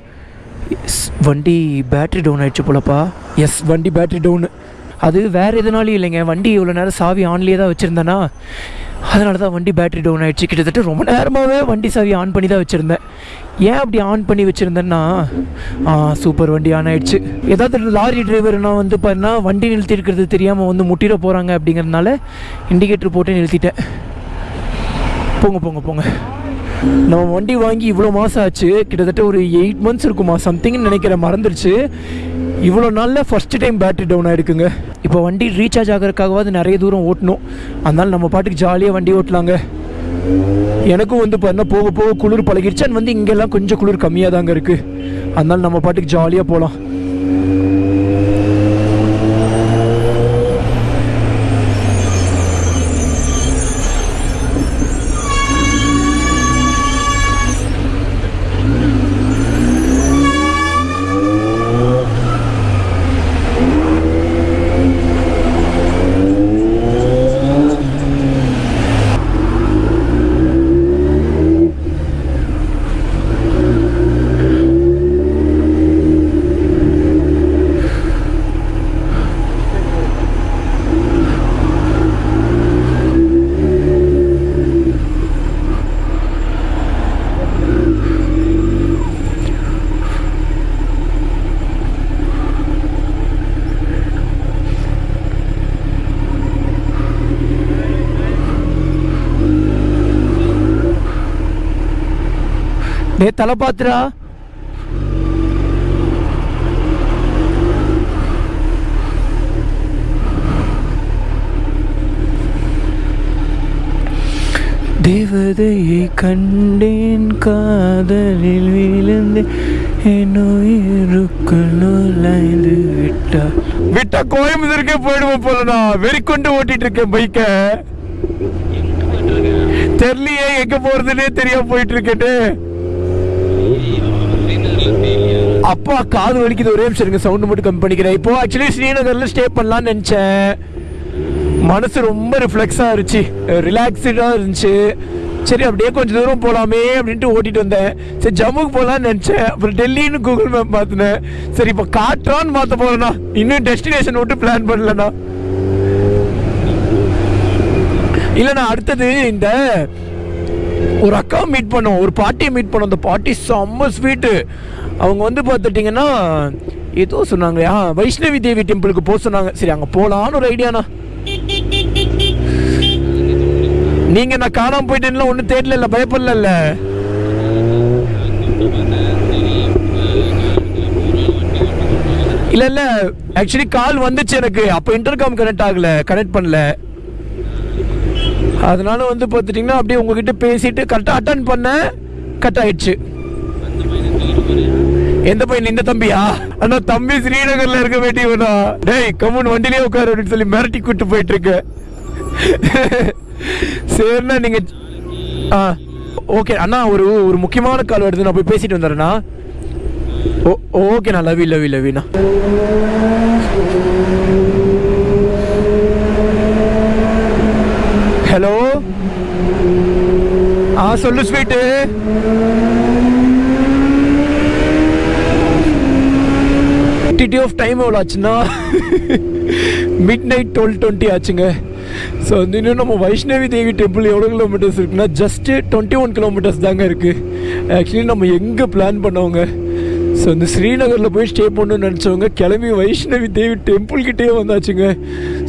வண்டி பேட்ரி டவுன் ஆயிடுச்சு போலப்பா. எஸ் வண்டி பேட்ரி டவுனு அது வேறு எதுனாலும் இல்லைங்க. வண்டி இவ்வளோ நேரம் சாவி ஆன்லேயே தான் வச்சுருந்தேன்னா அதனால தான் வண்டி பேட்ரி டவுன் ஆகிடுச்சு கிட்டத்தட்ட ரொம்ப நேரமாகவே வண்டி சாவி ஆன் பண்ணி தான் வச்சுருந்தேன். ஏன் அப்படி ஆன் பண்ணி வச்சுருந்தேன்னா சூப்பர் வண்டி ஆன் ஆகிடுச்சு ஏதாவது லாரி டிரைவர்னா வந்து பார்த்தீங்கன்னா வண்டி நிறுத்தி இருக்கிறது தெரியாமல் வந்து முட்டிட போகிறாங்க அப்படிங்கிறதுனால இண்டிகேட்டர் போட்டு நிறுத்திட்டேன். போங்க போங்க போங்க. நம்ம வண்டி வாங்கி இவ்வளோ மாதம் ஆச்சு. கிட்டத்தட்ட ஒரு எயிட் மந்த்ஸ் இருக்குமா சம்திங்னு நினைக்கிறேன். மறந்துருச்சு. இவ்வளோ நாளில் ஃபஸ்ட்டு டைம் பேட்டரி டவுன் ஆகிருக்குங்க இப்போ வண்டி ரீசார்ஜ் ஆகிறதுக்காகவாது நிறைய தூரம் ஓட்டணும். அதனால நம்ம பாட்டுக்கு ஜாலியாக வண்டி ஓட்டலாங்க. எனக்கும் வந்து பார்த்தா போக போக குளிர் பழகிடுச்சு. அண்ட் வந்து இங்கெல்லாம் கொஞ்சம் குளிர் கம்மியாக தாங்க இருக்குது அதனால நம்ம பாட்டுக்கு ஜாலியாக போகலாம் டே தலை பாத்துரா தேவதையை கண்டேன் காதலில் விழுந்து என் உயிருக்குள் நுழைந்து விட்டா விட்டா கோயம்புத்தூருக்கே போயிடுவோம் போலடா. வெறி கொண்டு ஓட்டிட்டு இருக்கேன் பைக்கை தெரியலையே எங்க போறதுன்னே தெரியாம போயிட்டு இருக்கேன்னு அப்பா காது வலிக்குது ஒரே நிமிஷம் இருங்க சவுண்ட் மட்டும் கம்மி பண்ணிக்கிறேன். இப்போ ஆக்சுவலி ஸ்ரீநகர்ல ஸ்டே பண்ணலாம்னு நினைச்சேன். மனசு ரொம்ப ரிஃப்ளெக்ஸா இருந்துச்சு. ரிலாக்ஸ்டா இருந்துச்சு. சரி அப்படியே கொஞ்சம் தூரம் போகலாமே அப்படின்ட்டு ஓட்டிட்டு வந்தேன். சரி ஜம்முக்கு போகலான்னு நினச்சேன். அப்புறம் டெல்லின்னு கூகுள் மேப் பார்த்துனேன் சரி இப்போ காட்டுறான்னு பார்த்த போகிறேண்ணா இன்னும் டெஸ்டினேஷன் விட்டு பிளான் பண்ணலண்ணா. இல்லைண்ணா அடுத்தது இந்த ஒரு அக்கா மீட் பண்ணோம். ஒரு பாட்டியை மீட் பண்ணோம். அந்த பாட்டி செம்ம ஸ்வீட்டு அவங்க வந்து பார்த்துட்டிங்கன்னா ஏதோ சொன்னாங்க ஆ வைஷ்ணவி தேவி டெம்பிளுக்கு போக சொன்னாங்க. சரி அங்கே போகலான்னு ஒரு ஐடியாண்ணா நீங்கள் நான் காணாமல் போயிட்டேன்னா ஒன்றும் தேடல பயப்படல இல்லை இல்லை ஆக்சுவலி கால் வந்துச்சு எனக்கு. அப்போ இன்டர்காம் கனெக்ட் ஆகலை கனெக்ட் பண்ணல. அதனால வந்து பார்த்துட்டிங்கன்னா அப்படியே உங்ககிட்ட பேசிட்டு கரெக்டாக அட்டன் பண்ண கட் ஆயிடுச்சு. எந்த பையன் இந்த தம்பியா? அண்ணா தம்பி ஸ்ரீநகர்ல இருக்க வேண்டியவனா டேய் கம்முன்னு வண்டிலேயே உட்காரு அப்படின்னு சொல்லி மிரட்டி கூட்டு போயிட்டு இருக்க சரிண்ணா நீங்க ஆ ஓகே அண்ணா ஒரு ஒரு முக்கியமான கால் வருது நான் போய் பேசிட்டு வந்துடுறேண்ணா. ஓ ஓகேண்ணா லவி லவி லவிண்ணா ஹலோ ஆ சொல்லு ஸ்வீட்டு டிடி ஆஃப் டைம் எவ்வளோ ஆச்சுன்னா? மிட் நைட் டுவெல் டுவெண்ட்டி ஆச்சுங்க. ஸோ வந்து இன்னும் நம்ம வைஷ்ணவி தேவி டெம்பிள் எவ்வளோ கிலோமீட்டர்ஸ் இருக்குன்னா ஜஸ்ட்டு டுவெண்ட்டி ஒன் கிலோமீட்டர்ஸ் தாங்க இருக்குது ஆக்சுவலி நம்ம எங்கே பிளான் பண்ணவங்க ஸோ இந்த ஸ்ரீநகரில் போய் ஸ்டே பண்ணணும்னு நினச்சவங்க கிளம்பி வைஷ்ணவி தேவி டெம்பிள் கிட்டே வந்தாச்சுங்க.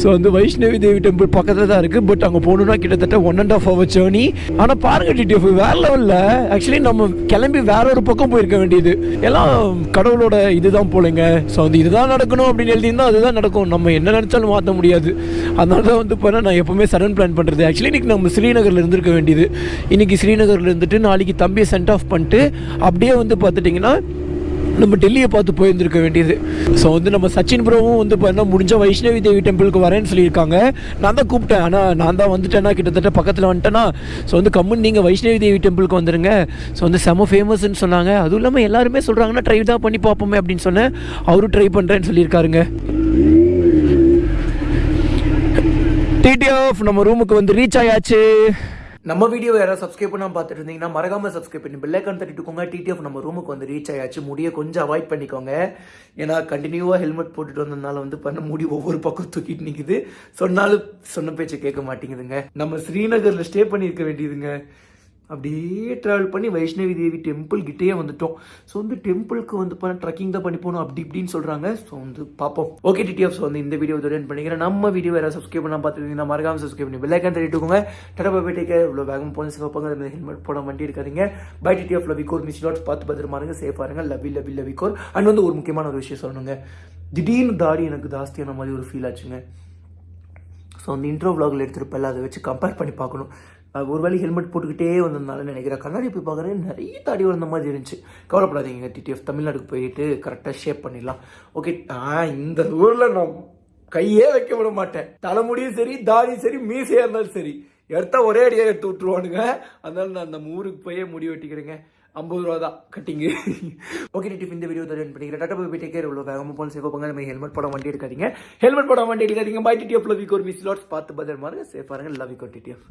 ஸோ வந்து வைஷ்ணவி தேவி டெம்பிள் பக்கத்தில் தான் இருக்குது பட் அங்கே போகணுன்னா கிட்டத்தட்ட one and half hour journey ஆனால் பாருங்க டிடிஎஃப் வேற லெவலில் ஆக்சுவலி நம்ம கிளம்பி வேற ஒரு பக்கம் போயிருக்க வேண்டியது. எல்லாம் கடவுளோட இதுதான் போலங்க. ஸோ வந்து இதுதான் நடக்கணும் அப்படின்னு எழுதியிருந்தா அதுதான் நடக்கும். நம்ம என்ன நினச்சாலும் மாற்ற முடியாது. அதனால தான் வந்து இப்போ நான் எப்போவுமே சடன் பிளான் பண்ணுறது ஆக்சுவலி இன்னைக்கு நம்ம ஸ்ரீநகரில் இருந்திருக்க வேண்டியது. இன்னைக்கு ஸ்ரீநகரில் இருந்துட்டு நாளைக்கு தம்பியை சென்ட் ஆஃப் பண்ணிட்டு அப்படியே வந்து பார்த்துட்டிங்கன்னா நம்ம டெல்லியை பார்த்து போயிருந்திருக்க வேண்டியது. ஸோ வந்து நம்ம சச்சின் ப்ரோவும் வந்து பார்த்தா முடிஞ்ச வைஷ்ணவி தேவி டெம்பிளுக்கு வரேன்னு சொல்லியிருக்காங்க. நான் தான் கூப்பிட்டேன். ஆனால் நான் தான் வந்துட்டேன்னா கிட்டத்தட்ட பக்கத்தில் வந்துட்டேன்னா ஸோ வந்து கம்முன்னு நீங்கள் வைஷ்ணவி தேவி டெம்பிளுக்கு வந்துருங்க. ஸோ வந்து செம ஃபேமஸ்ன்னு சொன்னாங்க. அதுவும் இல்லாமல் எல்லாருமே சொல்கிறாங்கன்னா ட்ரை தான் பண்ணி பார்ப்போமே அப்படின்னு சொன்னேன். அவரும் ட்ரை பண்ணுறேன்னு சொல்லியிருக்காருங்க. டிடிஎஃப் நம்ம ரூமுக்கு வந்து ரீச் ஆயாச்சு. நம்ம வீடியோ யாராவது சப்ஸ்கிரைப் பண்ணாமல் பார்த்துட்டு இருந்தீங்கன்னா மறக்காம சப்ஸ்கிரைப் பண்ணி பெல் ஐக்கான் தட்டிட்டுக்கோங்க. டிடிஎஃப் நம்ம ரூமுக்கு வந்து ரீச் ஆயாச்சு. முடிய கொஞ்சம் அவாய்ட் பண்ணிக்கோங்க. ஏன்னா கண்டினியூவாக ஹெல்மெட் போட்டுட்டு வந்ததுனால வந்து பண்ண முடி ஒவ்வொரு பக்கம் தூக்கிட்டு நிற்குது சொன்னாலும் சொன்ன பேச்சை கேட்க மாட்டேங்குதுங்க. நம்ம ஸ்ரீநகரில் ஸ்டே பண்ணியிருக்க வேண்டியதுங்க. அப்படியே ட்ராவல் பண்ணி வைஷ்ணவி தேவி டெம்பிள் கிட்டேயே வந்துட்டோம். ஸோ வந்து டெம்பிளுக்கு வந்து பண்ண ட்ரக்கிங் தான் பண்ணி போகணும் அப்படி இப்படின்னு சொல்கிறாங்க ஸோ வந்து பார்ப்போம். ஓகே டிடிஎஃப் வந்து இந்த வீடியோ தொடர்ந்து பண்ணிக்கிறேன். நம்ம வீடியோ வேறு சப்ஸ்கிரைப் பண்ணால் பார்த்துருந்தீங்கன்னா மறக்காம சப்ஸ்கிரைப் பண்ணி பெல்லைக்கான் தட்டிட்டுக்கோங்க டடப்பா போயிட்டு இவ்வளோ வேகம் போன சிவப்பாங்க ஹெல்மெட் போட வண்டி இருக்காதிங்க பை டிடிஎஃப் லவிகோர் மிஸ் லாட்ஸ் பார்த்து பத்திரமா இருங்க. சேஃபாக இருங்க லவி லவி லவிகோர் அண்ட் வந்து ஒரு முக்கியமான ஒரு விஷயம் சொல்லணுங்க. திடீர்னு தாடி எனக்கு ஜாஸ்தியான மாதிரி ஒரு ஃபீல் ஆச்சுங்க. ஸோ அந்த இன்ட்ரோ vlogல எடுத்திருப்பேன்ல அதை வச்சு கம்பேர் பண்ணி பார்க்கணும். ஒரு வேலை ஹெல்மெட் போட்டுக்கிட்டே வந்ததுனால நினைக்கிறேன். கண்ணாடி போய் பார்க்குறேன் நிறைய தாடி வந்த மாதிரி இருந்துச்சு. கவலைப்படாதீங்க டிடிஎஃப் தமிழ்நாடுக்கு போயிட்டு கரெக்டாக ஷேப் பண்ணிடலாம். ஓகே ஆ இந்த ஊரில் நான் கையே வைக்க விட மாட்டேன். தலைமுடியும் சரி தாடியும் சரி மீசையாக இருந்தாலும் சரி. எடுத்தா ஒரே அடியாக எடுத்து விட்டுருவானுங்க. அதனால நான் நம்ம ஊருக்கு போயே முடி வெட்டிக்கிறேங்க. ஐம்பது ரூபா தான் கட்டிங்கு ஓகே டிப் இந்த வீடியோ தான் பண்ணிக்கிறேன் டாட்டா போய் டேக் கேர் இவ்வளோ வேகமாக போன சேஃபாக போங்க. நம்ம ஹெல்மெட் போட வண்டி எடுக்காதீங்க. ஹெல்மெட் போட வண்டி எடுக்காதீங்க. பை டிடிஎஃப் வீக் ஒரு மிஸ் லாட்ஸ் பார்த்து பத்திரமா இருங்க. சேஃபாக இருங்க லவ் டிடிஎஃப்